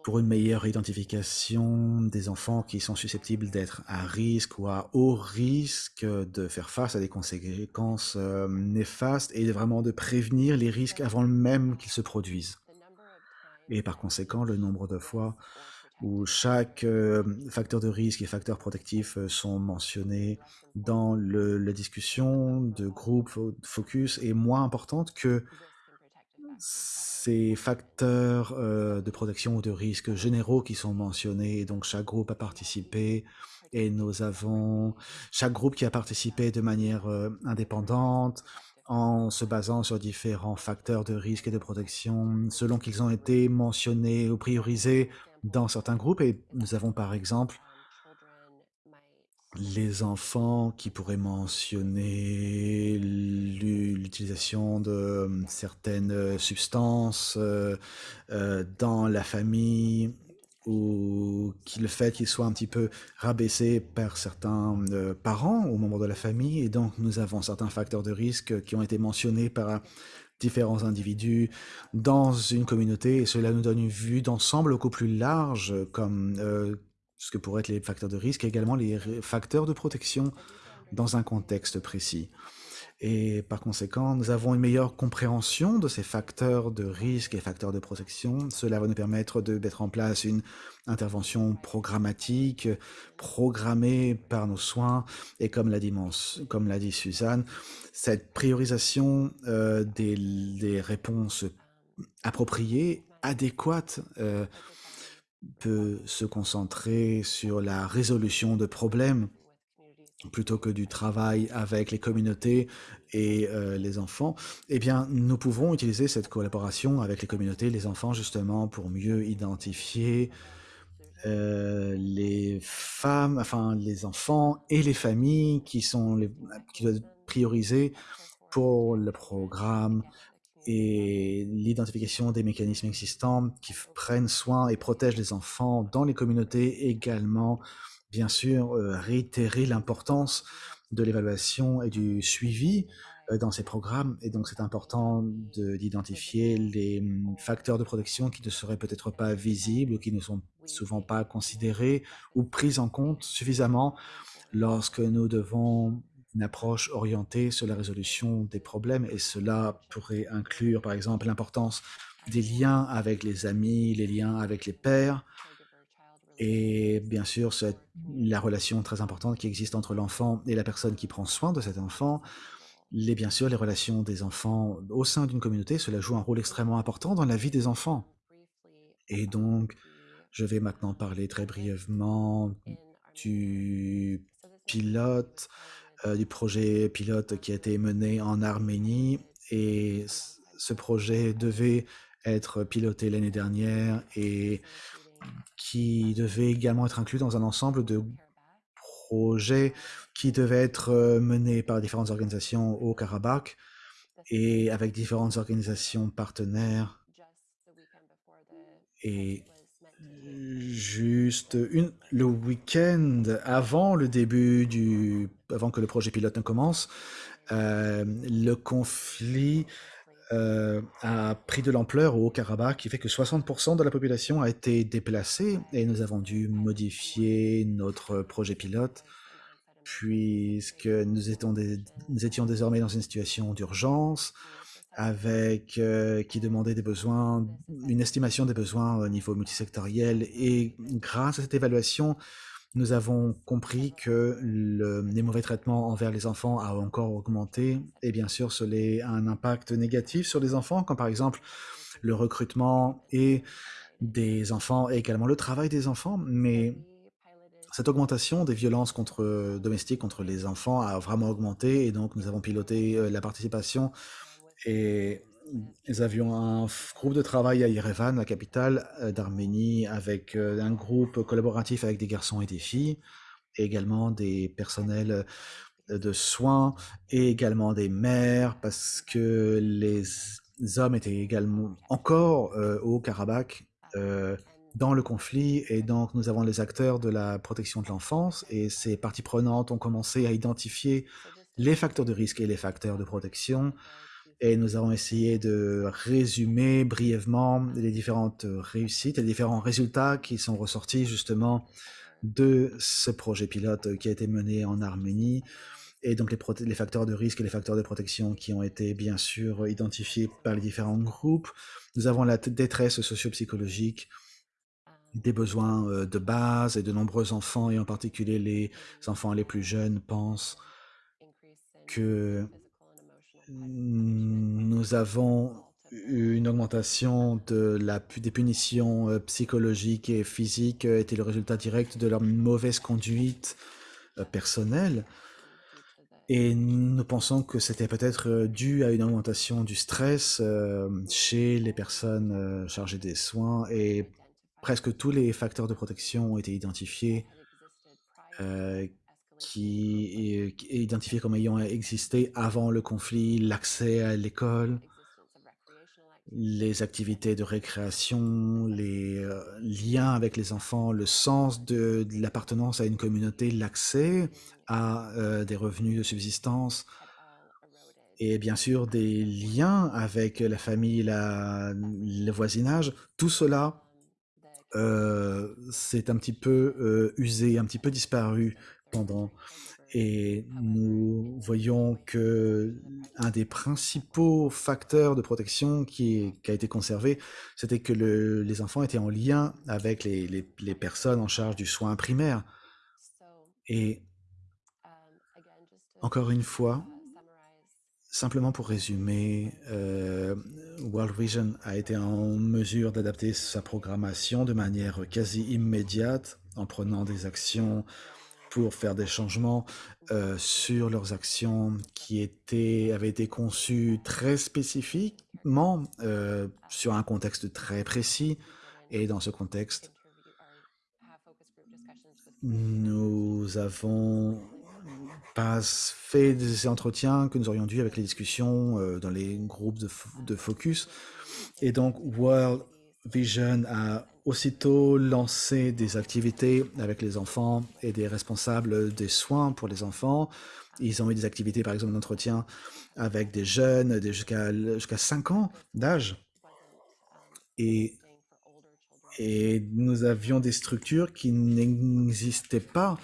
pour une meilleure identification des enfants qui sont susceptibles d'être à risque ou à haut risque de faire face à des conséquences euh, néfastes et vraiment de prévenir les risques avant même qu'ils se produisent. Et par conséquent, le nombre de fois où chaque euh, facteur de risque et facteur protectif euh, sont mentionnés dans le, la discussion de groupe focus est moins importante que ces facteurs euh, de protection ou de risque généraux qui sont mentionnés. Donc chaque groupe a participé et nous avons chaque groupe qui a participé de manière indépendante en se basant sur différents facteurs de risque et de protection selon qu'ils ont été mentionnés ou priorisés dans certains groupes. Et nous avons par exemple les enfants qui pourraient mentionner l'utilisation de euh, certaines euh, substances euh, dans la famille ou le fait qu'ils soient un petit peu rabaissés par certains parents ou membres de la famille. Et donc, nous avons certains facteurs de risque qui ont été mentionnés par différents individus dans une communauté. Et cela nous donne une vue d'ensemble beaucoup plus large, comme ce que pourraient être les facteurs de risque, et également les facteurs de protection dans un contexte précis. Et par conséquent, nous avons une meilleure compréhension de ces facteurs de risque et facteurs de protection. Cela va nous permettre de mettre en place une intervention programmatique, programmée par nos soins. Et comme l'a dit, Suzanne, cette priorisation euh, des, des, réponses appropriées, adéquates, euh, peut se concentrer sur la résolution de problèmes plutôt que du travail avec les communautés et euh, les enfants, eh bien, nous pouvons utiliser cette collaboration avec les communautés les enfants justement pour mieux identifier euh, les femmes, enfin les enfants et les familles qui sont qui doivent être prioriser pour le programme et l'identification des mécanismes existants qui prennent soin et protègent les enfants dans les communautés également, bien sûr, euh, réitérer l'importance de l'évaluation et du suivi euh, dans ces programmes. Et donc, c'est important d'identifier les mm, facteurs de protection qui ne seraient peut-être pas visibles ou qui ne sont souvent pas considérés ou pris en compte suffisamment lorsque nous devons une approche orientée sur la résolution des problèmes. Et cela pourrait inclure par exemple l'importance des liens avec les amis, les liens avec les pères et bien sûr la relation très importante qui existe entre l'enfant et la personne qui prend soin de cet enfant. Les, bien sûr, les relations des enfants au sein d'une communauté, cela joue un rôle extrêmement important dans la vie des enfants. Et donc, je vais maintenant parler très brièvement du pilote euh, du projet pilote qui a été mené en Arménie. Et ce projet devait être piloté l'année dernière et qui devait également être inclus dans un ensemble de projets qui devaient être euh, menés par différentes organisations au Karabakh et avec différentes organisations partenaires. Et juste le week-end avant le début du, avant que le projet pilote ne commence, euh, le conflit a pris de l'ampleur au Haut-Karabakh, qui fait que 60% de la population a été déplacée et nous avons dû modifier notre projet pilote puisque nous étions, nous étions désormais dans une situation d'urgence avec euh, qui demandait des besoins, une estimation des besoins au niveau multisectoriel. Et grâce à cette évaluation, nous avons compris que le, les mauvais traitements envers les enfants a encore augmenté. Et bien sûr, cela a un impact négatif sur les enfants, comme par exemple le recrutement et des enfants et également le travail des enfants. Mais cette augmentation des violences contre domestiques contre les enfants a vraiment augmenté et donc nous avons piloté euh, la participation et nous avions un groupe de travail à Yerevan, la capitale d'Arménie, avec un groupe collaboratif avec des garçons et des filles, également des personnels de soins et également des mères, parce que les hommes étaient également encore au Karabakh dans le conflit, et donc nous avons les acteurs de la protection de l'enfance, et ces parties prenantes ont commencé à identifier les facteurs de risque et les facteurs de protection, et nous avons essayé de résumer brièvement les différentes réussites et les différents résultats qui sont ressortis justement de ce projet pilote qui a été mené en Arménie, et donc les, les, facteurs de risque et les facteurs de protection qui ont été bien sûr identifiés par les différents groupes. Nous avons la détresse socio-psychologique, des besoins euh, de base et de nombreux enfants, et en particulier les enfants les plus jeunes, pensent que nous avons une augmentation de la, des punitions euh, psychologiques et physiques euh, était le résultat direct de leur mauvaise conduite personnelle. Et nous pensons que c'était peut-être dû à une augmentation du stress chez les personnes chargées des soins et presque tous les facteurs de protection ont été identifiés, qui, qui identifiés comme ayant existé avant le conflit, l'accès à l'école, les activités de récréation, les euh, liens avec les enfants, le sens de, l'appartenance à une communauté, l'accès à euh, des revenus de subsistance, et bien sûr des liens avec la famille, la, le voisinage, tout cela euh, c'est un petit peu euh, usé, un petit peu disparu Et nous voyons que un des principaux facteurs de protection qui, qui a été conservé, c'était que le, les enfants étaient en lien avec les, les, les, personnes en charge du soin primaire. Et encore une fois, Simplement pour résumer, euh, World Vision a été en mesure d'adapter sa programmation de manière quasi immédiate en prenant des actions pour faire des changements euh, sur leurs actions qui étaient, avaient été conçues très spécifiquement euh, sur un contexte très précis. Et dans ce contexte, nous avons pas fait des entretiens que nous aurions dû avec les discussions euh, dans les groupes de, de, focus. Et donc, World Vision a aussitôt lancé des activités avec les enfants et des responsables des soins pour les enfants. Ils ont eu des activités, par exemple, d'entretien avec des jeunes jusqu'à jusqu'à 5 ans d'âge. Et, et nous avions des structures qui n'existaient pas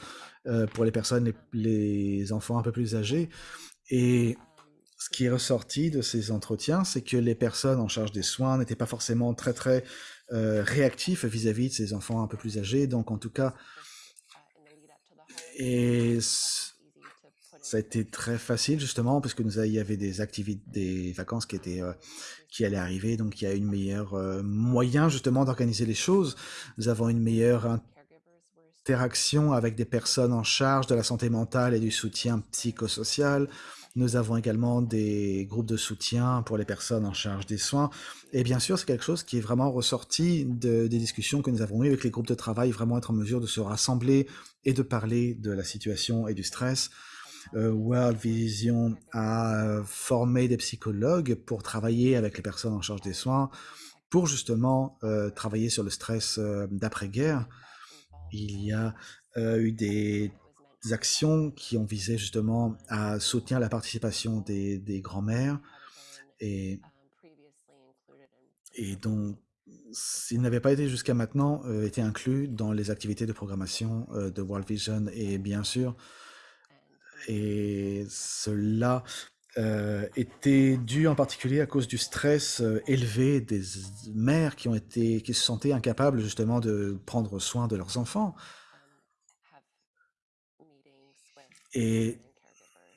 euh, pour les personnes, les, enfants un peu plus âgés. Et ce qui est ressorti de ces entretiens, c'est que les personnes en charge des soins n'étaient pas forcément très très euh, réactifs vis-à-vis de ces enfants un peu plus âgés. Donc en tout cas, et ça a été très facile justement parce nous y avait des activités, des vacances qui étaient euh, qui allaient arriver, donc il y a une meilleure moyen justement d'organiser les choses. Nous avons une meilleure interaction avec des personnes en charge de la santé mentale et du soutien psychosocial. Nous avons également des groupes de soutien pour les personnes en charge des soins. Et bien sûr, c'est quelque chose qui est vraiment ressorti de, des discussions que nous avons eues avec les groupes de travail, vraiment être en mesure de se rassembler et de parler de la situation et du stress. Euh, World Vision a formé des psychologues pour travailler avec les personnes en charge des soins, pour justement euh, travailler sur le stress euh, d'après-guerre. Il y a eu des actions qui ont visé justement à soutenir la participation des, des grands-mères et, et donc s'il n'avait pas été jusqu'à maintenant euh, été inclus dans les activités de programmation euh, de World Vision et bien sûr et cela euh, était dû en particulier à cause du stress élevé des mères qui ont été qui se sentaient incapables justement de prendre soin de leurs enfants. Et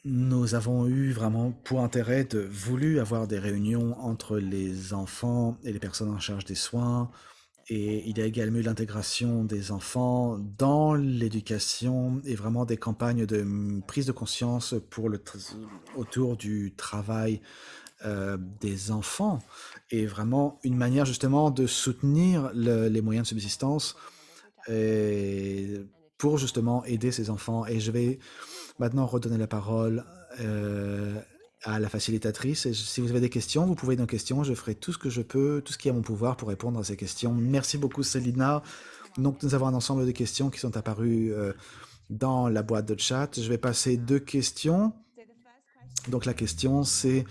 nous avons eu vraiment pour intérêt de voulu avoir des réunions entre les enfants et les personnes en charge des soins, et il y a également eu l'intégration des enfants dans l'éducation et vraiment des campagnes de prise de conscience pour le autour du travail euh, des enfants est vraiment une manière justement de soutenir le- les moyens de subsistance et pour justement aider ces enfants. Et je vais maintenant redonner la parole euh, à la facilitatrice. Si vous avez des questions, vous pouvez nos questions. Je ferai tout ce que je peux, tout ce qui est à mon pouvoir pour répondre à ces questions. Merci beaucoup, Célina. Donc, nous avons un ensemble de questions qui sont apparues euh, dans la boîte de chat. Je vais passer deux questions. Donc, la question, c'est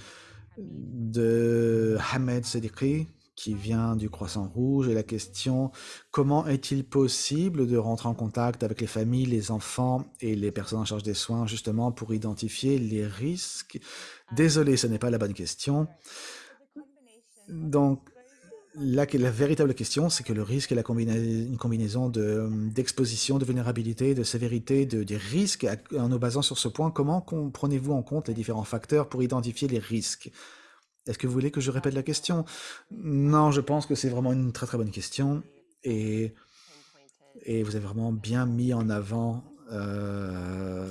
de Hamed Sedikri, qui vient du Croissant Rouge. Et la question, comment est-il possible de rentrer en contact avec les familles, les enfants et les personnes en charge des soins, justement, pour identifier les risques? Désolé, ce n'est pas la bonne question. Donc, la, la véritable question, c'est que le risque est la combina une combinaison d'exposition, de, vulnérabilité, de sévérité, de, des risques. En nous basant sur ce point, comment prenez-vous en compte les différents facteurs pour identifier les risques? Est-ce que vous voulez que je répète la question? Non, je pense que c'est vraiment une très très bonne question. Et, et vous avez vraiment bien mis en avant euh,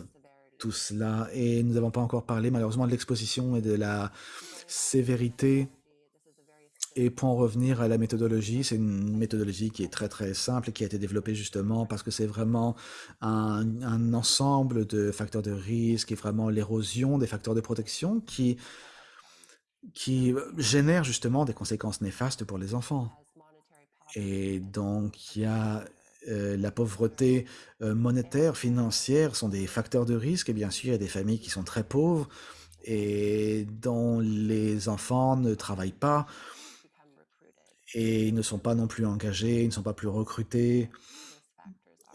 tout cela. Et nous n'avons pas encore parlé malheureusement de l'exposition et de la sévérité et pour en revenir à la méthodologie, c'est une méthodologie qui est très très simple et qui a été développée justement parce que c'est vraiment un, un, ensemble de facteurs de risque et vraiment l'érosion des facteurs de protection qui, qui génère justement des conséquences néfastes pour les enfants. Et donc il y a euh, la pauvreté euh, monétaire, financière sont des facteurs de risque et bien sûr il y a des familles qui sont très pauvres et dont les enfants ne travaillent pas et ils ne sont pas non plus engagés, ils ne sont pas plus recrutés.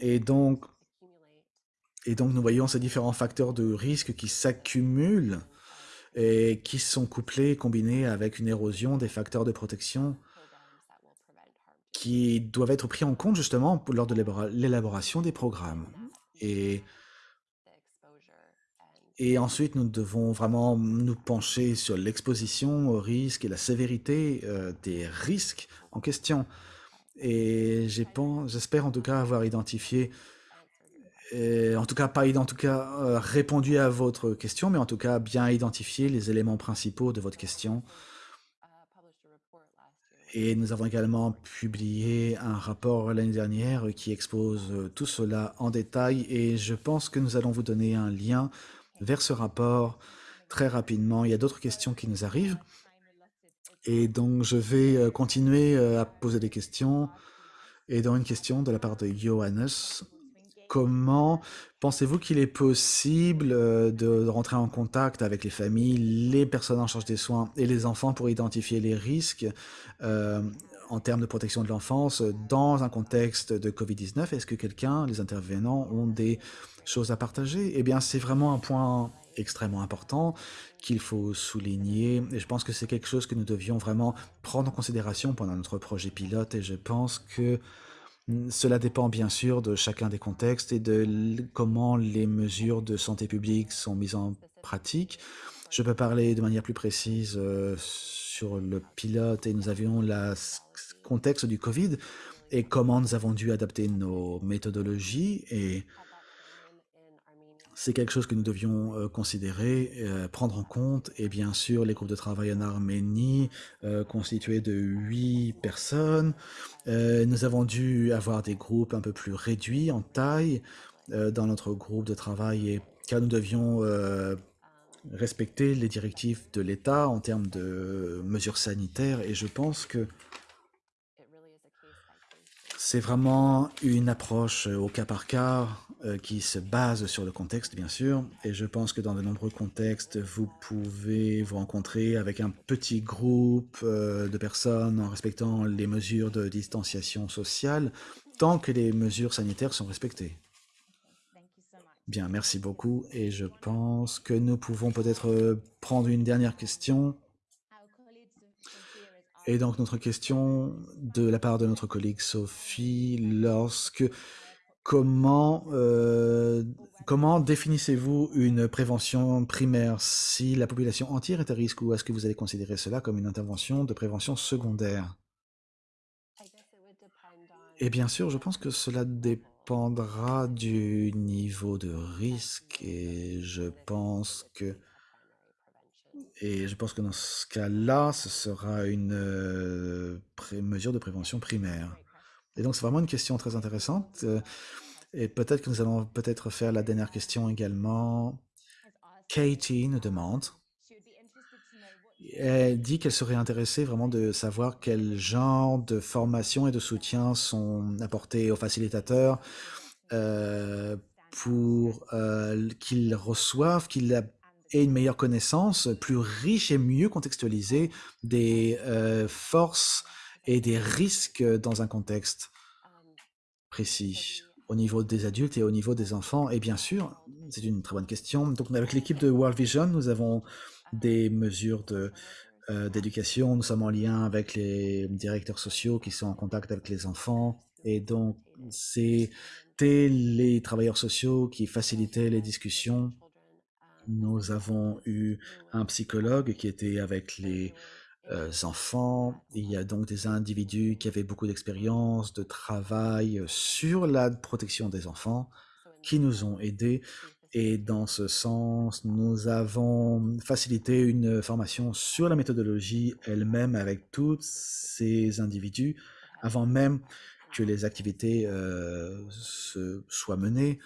Et donc, et donc nous voyons ces différents facteurs de risque qui s'accumulent et qui sont couplés, combinés avec une érosion des facteurs de protection qui doivent être pris en compte justement lors de l'élaboration des programmes. Et, et ensuite, nous devons vraiment nous pencher sur l'exposition au risque et la sévérité euh, des risques en question. Et j'espère en tout cas avoir identifié, en tout cas pas en tout cas euh, répondu à votre question, mais en tout cas bien identifié les éléments principaux de votre question. Et nous avons également publié un rapport l'année dernière qui expose tout cela en détail et je pense que nous allons vous donner un lien vers ce rapport très rapidement. Il y a d'autres questions qui nous arrivent. Et donc, je vais continuer à poser des questions. Et dans une question de la part de Johannes, comment pensez-vous qu'il est possible de rentrer en contact avec les familles, les personnes en charge des soins et les enfants pour identifier les risques euh, en termes de protection de l'enfance dans un contexte de Covid-19 Est-ce que quelqu'un, les intervenants, ont des choses à partager? Eh bien, c'est vraiment un point extrêmement important qu'il faut souligner et je pense que c'est quelque chose que nous devions vraiment prendre en considération pendant notre projet pilote et je pense que cela dépend bien sûr de chacun des contextes et de comment les mesures de santé publique sont mises en pratique. Je peux parler de manière plus précise euh, sur le pilote et nous avions le contexte du Covid et comment nous avons dû adapter nos méthodologies et c'est quelque chose que nous devions euh, considérer, euh, prendre en compte, et bien sûr les groupes de travail en Arménie, euh, constitués de huit personnes. Nous avons dû avoir des groupes un peu plus réduits en taille dans notre groupe de travail, et, car nous devions respecter les directives de l'État en termes de mesures sanitaires, et je pense que c'est vraiment une approche au cas par cas euh, qui se base sur le contexte, bien sûr. Et je pense que dans de nombreux contextes, vous pouvez vous rencontrer avec un petit groupe euh, de personnes en respectant les mesures de distanciation sociale, tant que les mesures sanitaires sont respectées. Bien, merci beaucoup. Et je pense que nous pouvons peut-être euh, prendre une dernière question. Et donc notre question de la part de notre collègue Sophie, lorsque comment euh, comment définissez-vous une prévention primaire si la population entière est à risque ou est-ce que vous allez considérer cela comme une intervention de prévention secondaire? Et bien sûr, je pense que cela dépendra du niveau de risque et je pense que Et je pense que dans ce cas-là, ce sera une euh, mesure de prévention primaire. Et donc, c'est vraiment une question très intéressante. euh, et peut-être que nous allons peut-être faire la dernière question également. Katie nous demande, elle dit qu'elle serait intéressée vraiment de savoir quel genre de formation et de soutien sont apportés aux facilitateurs euh, pour euh, qu'ils reçoivent, qu'ils aient une meilleure connaissance, plus riche et mieux contextualisée des forces et des risques dans un contexte précis au niveau des adultes et au niveau des enfants. Et bien sûr, c'est une très bonne question. Donc avec l'équipe de World Vision, nous avons des mesures de euh, d'éducation. Nous sommes en lien avec les directeurs sociaux qui sont en contact avec les enfants. Et donc, c'était les travailleurs sociaux qui facilitaient les discussions. Nous avons eu un psychologue qui était avec les enfants. Il y a donc des individus qui avaient beaucoup d'expérience, de travail sur la protection des enfants, qui nous ont aidés. Et dans ce sens, nous avons facilité une formation sur la méthodologie elle-même avec tous ces individus, avant même que les activités euh, se soient menées.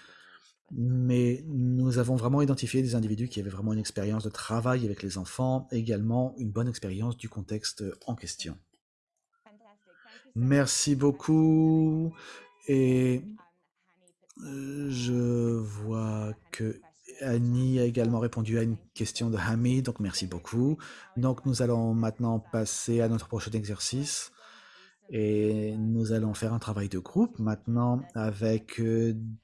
Mais nous avons vraiment identifié des individus qui avaient vraiment une expérience de travail avec les enfants, également une bonne expérience du contexte en question. Merci beaucoup. Et euh, je vois que Annie a également répondu à une question de Hamid, donc merci beaucoup. Donc nous allons maintenant passer à notre prochain exercice. Et nous allons faire un travail de groupe maintenant avec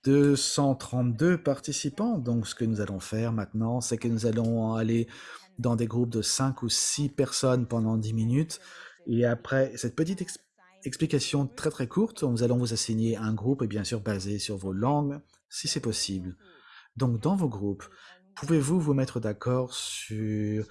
232 participants. Donc ce que nous allons faire maintenant, c'est que nous allons aller dans des groupes de 5 ou 6 personnes pendant 10 minutes. Et après cette petite ex explication très très courte, nous allons vous assigner un groupe et bien sûr basé sur vos langues, si c'est possible. Donc dans vos groupes, pouvez-vous vous mettre d'accord sur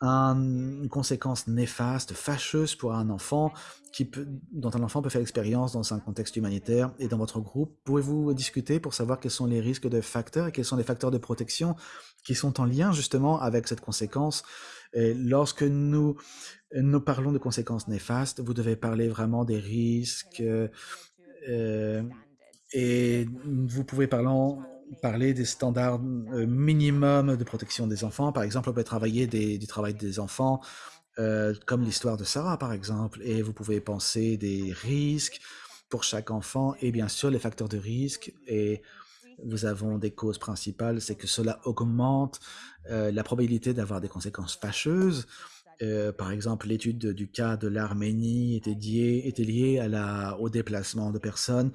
un, une conséquence néfaste, fâcheuse pour un enfant, qui peut, dont un enfant peut faire l'expérience dans un contexte humanitaire et dans votre groupe, pouvez-vous discuter pour savoir quels sont les risques de facteurs et quels sont les facteurs de protection qui sont en lien justement avec cette conséquence? Et lorsque nous, nous parlons de conséquences néfastes, vous devez parler vraiment des risques euh, et vous pouvez parler parler des standards euh, minimums de protection des enfants. Par exemple, on peut travailler du travail des enfants, euh, comme l'histoire de Sarah, par exemple, et vous pouvez penser des risques pour chaque enfant et bien sûr les facteurs de risque. Et nous avons des causes principales, c'est que cela augmente euh, la probabilité d'avoir des conséquences fâcheuses. Par exemple, l'étude du cas de l'Arménie était, liée, au déplacement de personnes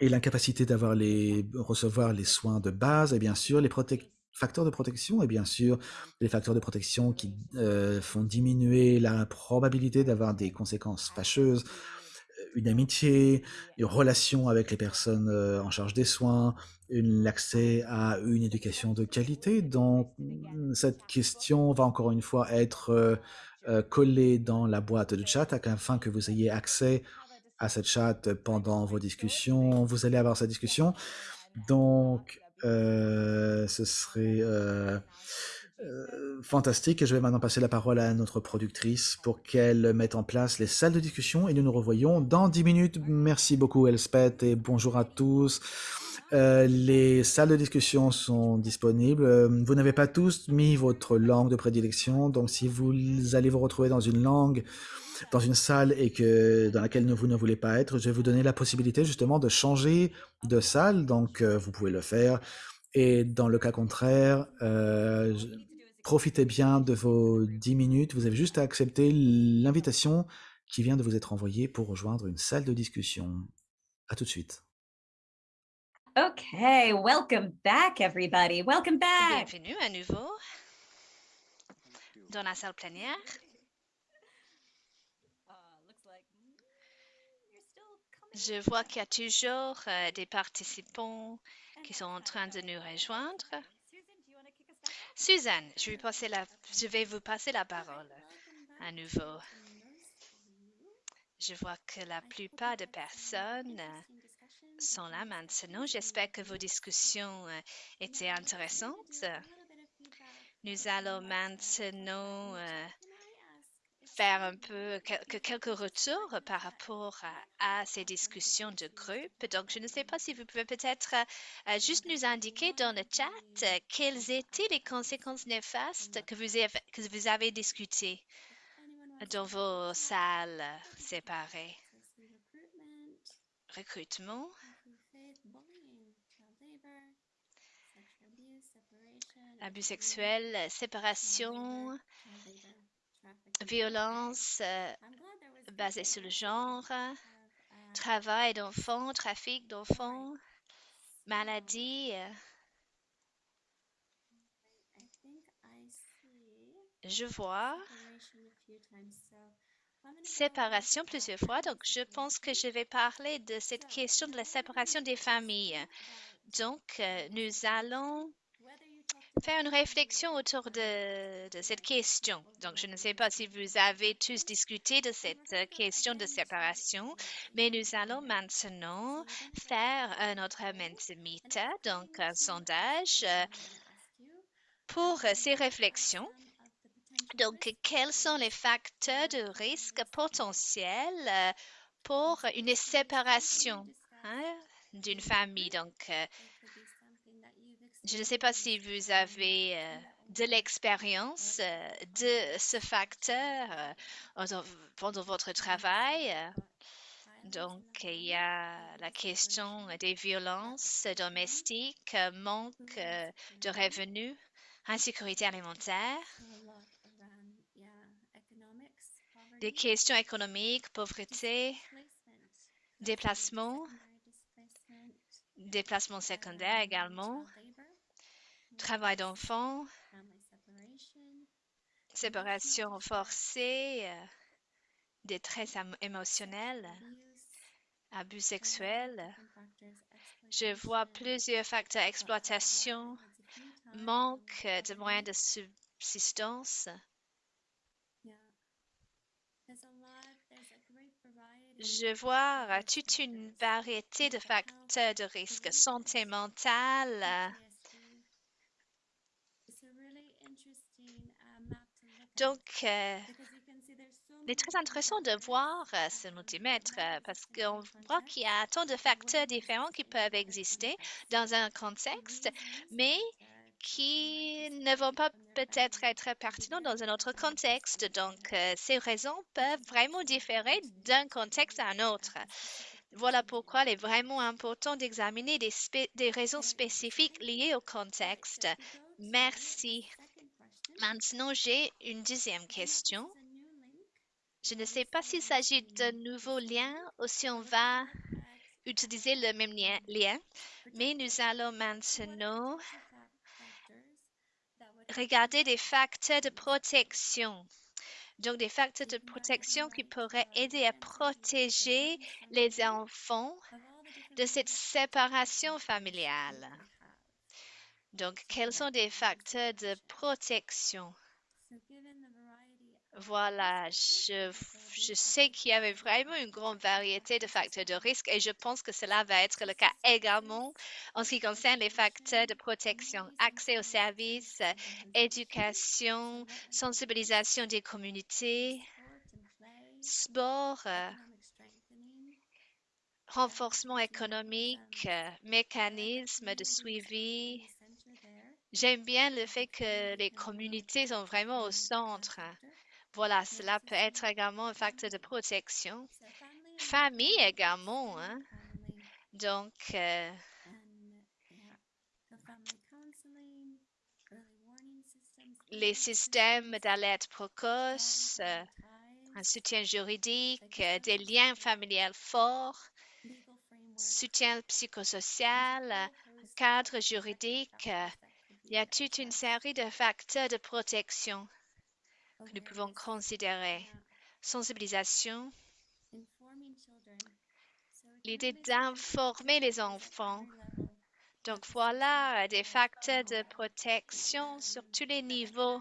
et l'incapacité d'avoir les recevoir les soins de base et bien sûr les facteurs de protection et bien sûr les facteurs de protection qui euh, font diminuer la probabilité d'avoir des conséquences fâcheuses une amitié, une relation avec les personnes euh, en charge des soins, l'accès à une éducation de qualité. Donc, cette question va encore une fois être euh, euh, collée dans la boîte de chat afin que vous ayez accès à cette chat pendant vos discussions. Vous allez avoir cette discussion. Donc, euh, ce serait euh, euh, fantastique. Et je vais maintenant passer la parole à notre productrice pour qu'elle mette en place les salles de discussion et nous nous revoyons dans 10 minutes. Merci beaucoup Elspeth et bonjour à tous. Euh, les salles de discussion sont disponibles. Euh, vous n'avez pas tous mis votre langue de prédilection, donc si vous allez vous retrouver dans une langue dans une salle et que dans laquelle vous ne voulez pas être, je vais vous donner la possibilité justement de changer de salle. Donc, euh, vous pouvez le faire. Et dans le cas contraire, euh, profitez bien de vos 10 minutes. Vous avez juste à accepter l'invitation qui vient de vous être envoyée pour rejoindre une salle de discussion. À tout de suite. Okay, welcome back, everybody. Welcome back. Bienvenue à nouveau dans la salle plénière. Je vois qu'il y a toujours euh, des participants qui sont en train de nous rejoindre. Suzanne, je vais, passer la, je vais vous passer la parole à nouveau. Je vois que la plupart des personnes sont là maintenant. J'espère que vos discussions euh, étaient intéressantes. Nous allons maintenant euh, faire un peu quel- quelques retours par rapport à, ces discussions de groupe. Donc, je ne sais pas si vous pouvez peut-être euh, juste nous indiquer dans le chat euh, quelles étaient les conséquences néfastes que vous avez, que discutées dans vos salles séparées? Recrutement, abus sexuels, séparation. Violence euh, basée sur le genre, travail d'enfants, trafic d'enfants, maladie. euh, Je vois séparation plusieurs fois, donc je pense que je vais parler de cette question de la séparation des familles. Donc, euh, nous allons faire une réflexion autour de, cette question. Donc, je ne sais pas si vous avez tous discuté de cette euh, question de séparation, mais nous allons maintenant faire un autre Mentimeter, donc un sondage euh, pour ces réflexions. Donc, quels sont les facteurs de risque potentiels euh, pour une séparation hein, d'une famille? Je ne sais pas si vous avez euh, de l'expérience euh, de ce facteur euh, pendant- votre travail. Donc, il y a la question des violences domestiques, manque de revenus, insécurité alimentaire, des questions économiques, pauvreté, déplacement, déplacement secondaire également, travail d'enfants, séparation forcée, euh, détresse émotionnelle, abus sexuels. Je vois plusieurs facteurs exploitation, manque euh, de moyens de subsistance. Je vois euh, toute une variété de facteurs de risque, santé mentale, euh, Donc, euh, il est très intéressant de voir euh, ce multimètre euh, parce qu'on voit qu'il y a tant de facteurs différents qui peuvent exister dans un contexte, mais qui ne vont pas peut-être être pertinents dans un autre contexte. Donc, ces raisons peuvent vraiment différer d'un contexte à un autre. Voilà pourquoi il est vraiment important d'examiner des raisons spécifiques liées au contexte. Merci. Maintenant, j'ai une deuxième question. Je ne sais pas s'il s'agit d'un nouveau lien ou si on va utiliser le même lien, lien, mais nous allons maintenant regarder des facteurs de protection. Donc, des facteurs de protection qui pourraient aider à protéger les enfants de cette séparation familiale. Donc, quels sont des facteurs de protection? Voilà, je, je sais qu'il y avait vraiment une grande variété de facteurs de risque et je pense que cela va être le cas également en ce qui concerne les facteurs de protection, accès aux services, éducation, sensibilisation des communautés, sport, renforcement économique, mécanisme de suivi. J'aime bien le fait que les communautés sont vraiment au centre. Voilà, cela peut être également un facteur de protection. Famille également, hein. Donc, euh, les systèmes d'alerte précoce, euh, un soutien juridique, euh, des liens familiaux forts, soutien psychosocial, cadre juridique. Il y a toute une série de facteurs de protection que nous pouvons considérer. Sensibilisation, l'idée d'informer les enfants. Donc voilà euh, des facteurs de protection sur tous les niveaux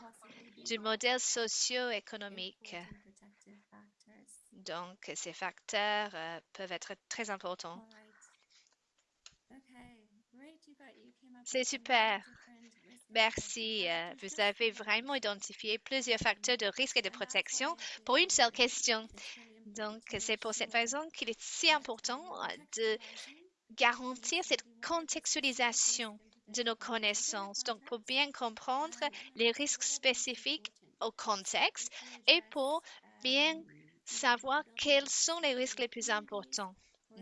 du modèle socio-économique. Donc ces facteurs euh, peuvent être très importants. C'est super. Merci. euh, Vous avez vraiment identifié plusieurs facteurs de risque et de protection pour une seule question. Donc, c'est pour cette raison qu'il est si important euh, de garantir cette contextualisation de nos connaissances. Donc, pour bien comprendre les risques spécifiques au contexte et pour bien savoir quels sont les risques les plus importants.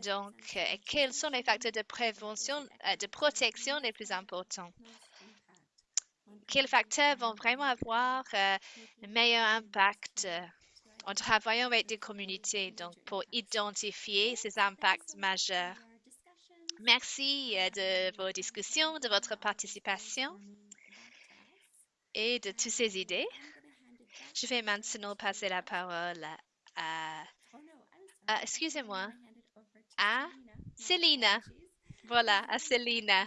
Donc, euh, quels sont les facteurs de prévention, de protection les plus importants? Quels facteurs vont vraiment avoir euh, le meilleur impact euh, en travaillant avec des communautés, donc pour identifier ces impacts majeurs? Merci euh, de vos discussions, de votre participation et de toutes ces idées. Je vais maintenant passer la parole à, à- excusez-moi, à Célina. Voilà, à Célina,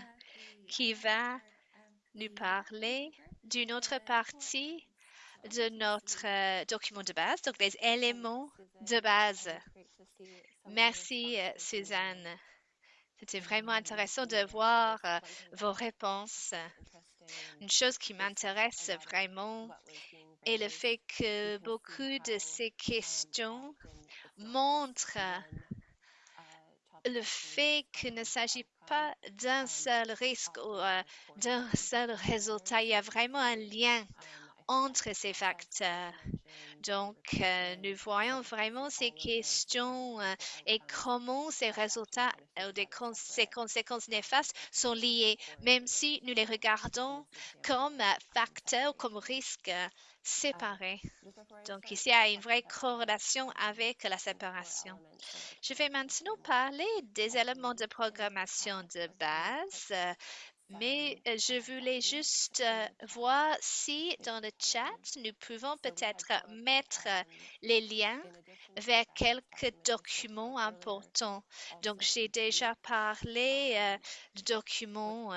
qui va nous parler d'une autre partie de notre euh, document de base, donc les éléments de base. Merci, euh, Suzanne. C'était vraiment intéressant de voir euh, vos réponses. Une chose qui m'intéresse vraiment est le fait que beaucoup de ces questions montrent le fait qu'il ne s'agit pas d'un seul risque ou euh, d'un seul résultat. Il y a vraiment un lien entre ces facteurs. Donc, euh, nous voyons vraiment ces questions euh, et comment ces résultats ou des cons- ces conséquences néfastes sont liés, même si nous les regardons comme euh, facteurs, comme risques euh, séparés. Donc, ici, il y a une vraie corrélation avec la séparation. Je vais maintenant parler des éléments de programmation de base, euh, mais euh, je voulais juste euh, voir si dans le chat, nous pouvons peut-être mettre les liens vers quelques documents importants. Donc, j'ai déjà parlé euh, de documents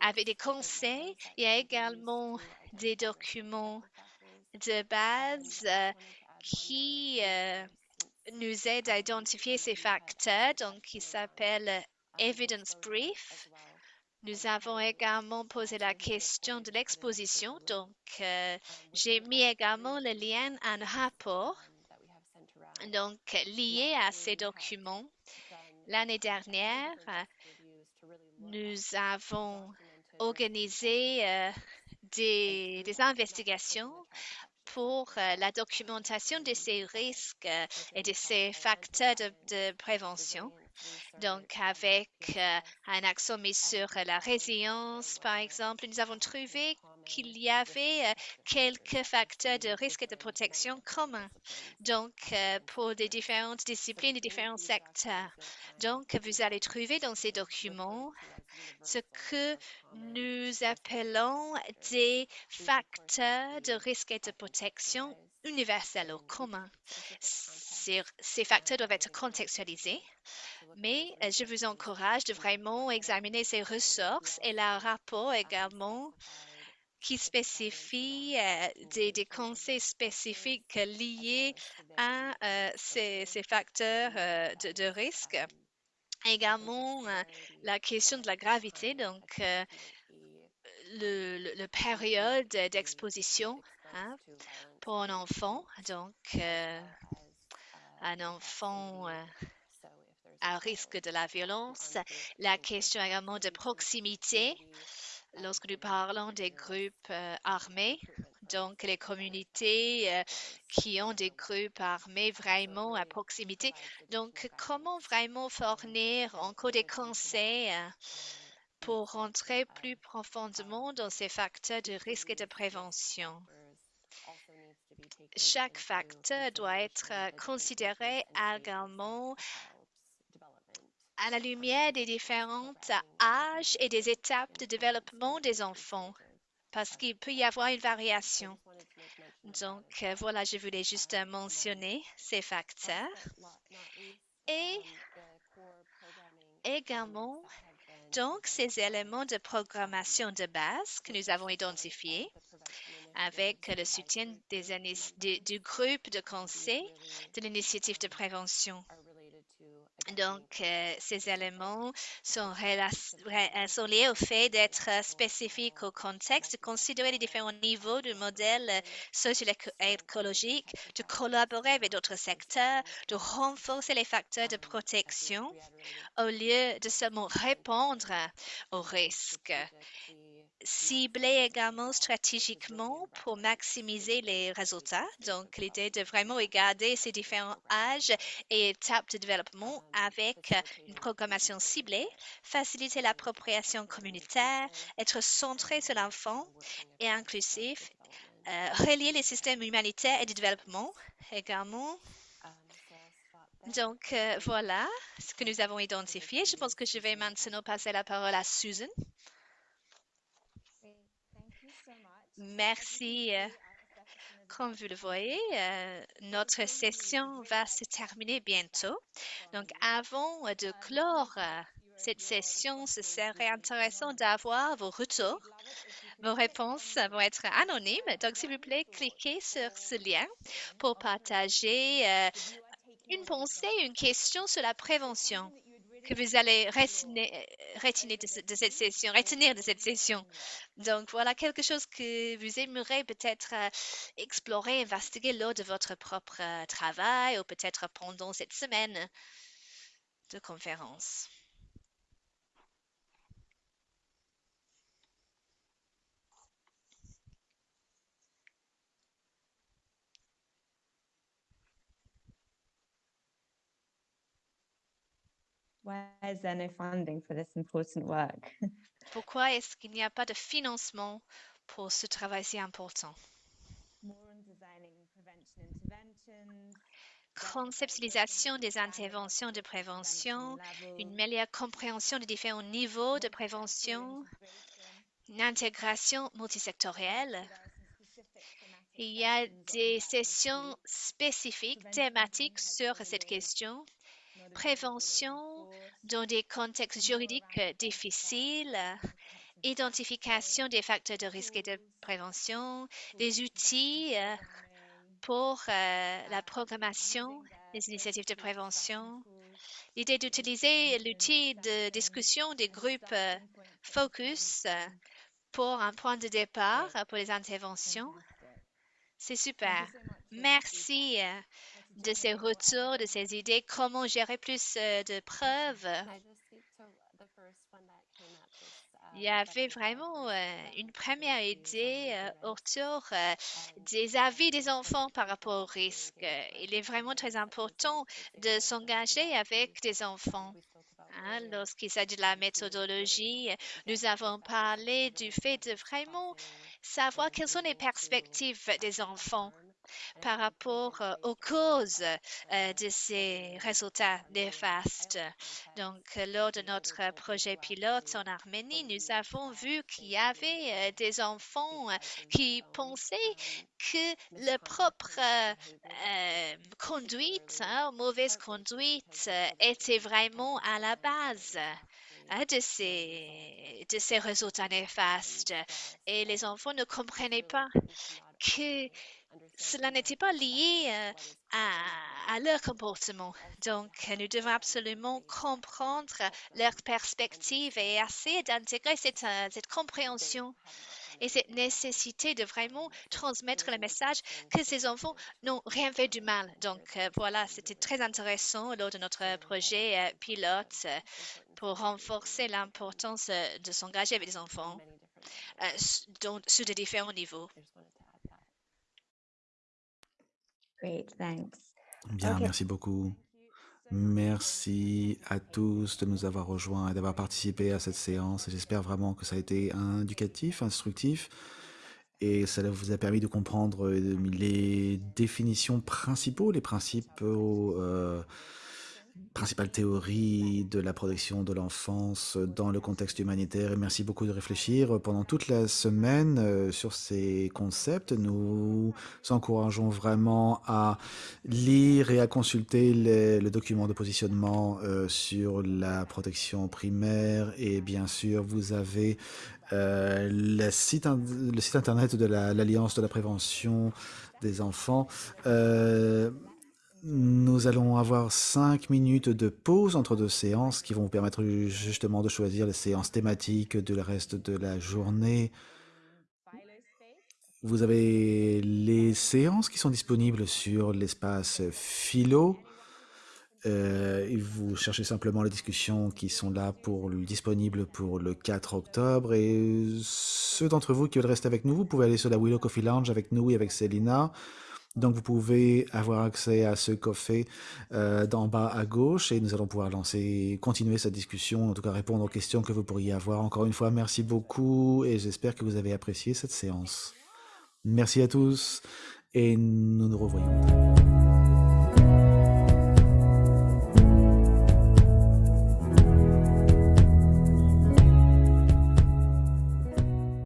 avec des conseils. Il y a également des documents de base qui nous aident à identifier ces facteurs, donc qui s'appelle Evidence Brief. Nous avons également posé la question de l'exposition, donc euh, j'ai mis également le lien à un rapport donc lié à ces documents. L'année dernière, nous avons organisé euh, des, investigations pour euh, la documentation de ces risques et de ces facteurs de prévention. Donc, avec euh, un accent mis sur la résilience, par exemple, nous avons trouvé qu'il y avait euh, quelques facteurs de risque et de protection communs. Donc, euh, pour des différentes disciplines et différents secteurs. Donc, vous allez trouver dans ces documents ce que nous appelons des facteurs de risque et de protection universels ou communs. Ces, ces facteurs doivent être contextualisés, mais euh, je vous encourage de vraiment examiner ces ressources et leur rapport également qui spécifie euh, des, conseils spécifiques liés à euh, ces, facteurs de, risque. Également, la question de la gravité, donc le, le- le période d'exposition hein, pour un enfant. Donc, un enfant à risque de la violence. La question également de proximité lorsque nous parlons des groupes euh, armés. Donc, les communautés euh, qui ont des groupes armés vraiment à proximité. Donc, comment vraiment fournir encore des conseils euh, pour rentrer plus profondément dans ces facteurs de risque et de prévention? Chaque facteur doit être considéré également à la lumière des différents âges et des étapes de développement des enfants, parce qu'il peut y avoir une variation. Donc, euh, voilà, je voulais juste mentionner ces facteurs. Et également, donc, ces éléments de programmation de base que nous avons identifiés avec le soutien du groupe de conseil de l'initiative de prévention. Donc, euh, ces éléments sont, euh, sont, liés au fait d'être spécifiques au contexte, de considérer les différents niveaux du modèle socio-écologique, de collaborer avec d'autres secteurs, de renforcer les facteurs de protection au lieu de seulement répondre aux risques cibler également stratégiquement pour maximiser les résultats. Donc, l'idée de vraiment regarder ces différents âges et étapes de développement avec une programmation ciblée, faciliter l'appropriation communautaire, être centré sur l'enfant et inclusif, euh, relier les systèmes humanitaires et de développement également. Donc, euh, voilà ce que nous avons identifié. Je pense que je vais maintenant passer la parole à Susan. Merci. Euh, comme vous le voyez, euh, notre session va se terminer bientôt. Donc, avant de clore euh, cette session, ce serait intéressant d'avoir vos retours. Vos réponses vont être anonymes. Donc, s'il vous plaît, cliquez sur ce lien pour partager une pensée, une question sur la prévention que vous allez retenir de, cette session, retenir de cette session. Donc, voilà quelque chose que vous aimeriez peut-être euh, explorer, investiguer lors de votre propre euh, travail ou peut-être pendant cette semaine de conférence. Pourquoi est-ce qu'il n'y a pas de financement pour ce travail si important? Conceptualisation des interventions de prévention, une meilleure compréhension des différents niveaux de prévention, une intégration multisectorielle. Il y a des sessions spécifiques, thématiques sur cette question prévention dans des contextes juridiques difficiles, identification des facteurs de risque et de prévention, des outils euh, pour euh, la programmation des initiatives de prévention, l'idée d'utiliser l'outil de discussion des groupes euh, focus pour un point de départ pour les interventions. C'est super. Merci de ces retours, de ces idées, comment gérer plus euh, de preuves. Il y avait vraiment euh, une première idée euh, autour des avis des enfants par rapport au risque. Il est vraiment très important de s'engager avec des enfants. Hein. Lorsqu'il s'agit de la méthodologie, nous avons parlé du fait de vraiment savoir quelles sont les perspectives des enfants par rapport euh, aux causes euh, de ces résultats néfastes. Donc, lors de notre projet pilote en Arménie, nous avons vu qu'il y avait euh, des enfants qui pensaient que leur propre conduite, hein, mauvaise conduite, était vraiment à la base hein, de ces, de ces résultats néfastes. Et les enfants ne comprenaient pas que cela n'était pas lié euh, à, leur comportement. Donc, nous devons absolument comprendre leur perspective et essayer d'intégrer cette, euh, cette compréhension et cette nécessité de vraiment transmettre le message que ces enfants n'ont rien fait du mal. Donc euh, voilà, c'était très intéressant lors de notre projet pilote pour renforcer l'importance de s'engager avec les enfants sur de différents niveaux. Bien, merci beaucoup. Merci à tous de nous avoir rejoints et d'avoir participé à cette séance. J'espère vraiment que ça a été éducatif, instructif et ça vous a permis de comprendre euh, les définitions principaux, les principaux euh, principale théorie de la protection de l'enfance dans le contexte humanitaire. Merci beaucoup de réfléchir pendant toute la semaine euh, sur ces concepts. Nous encourageons vraiment à lire et à consulter le document de positionnement euh, sur la protection primaire. Et bien sûr, vous avez euh, le site internet de l'Alliance de la prévention des enfants. Nous allons avoir cinq minutes de pause entre deux séances qui vont vous permettre justement de choisir les séances thématiques de le reste de la journée. Vous avez les séances qui sont disponibles sur l'espace philo. Euh, vous cherchez simplement les discussions qui sont là pour disponibles pour le 4 octobre. Et ceux d'entre vous qui veulent rester avec nous, vous pouvez aller sur la Willow Coffee Lounge avec nous et avec Selina. Donc vous pouvez avoir accès à ce café euh, d'en bas à gauche et nous allons pouvoir lancer, continuer cette discussion, en tout cas répondre aux questions que vous pourriez avoir. Encore une fois, merci beaucoup et j'espère que vous avez apprécié cette séance. Merci à tous et nous nous revoyons.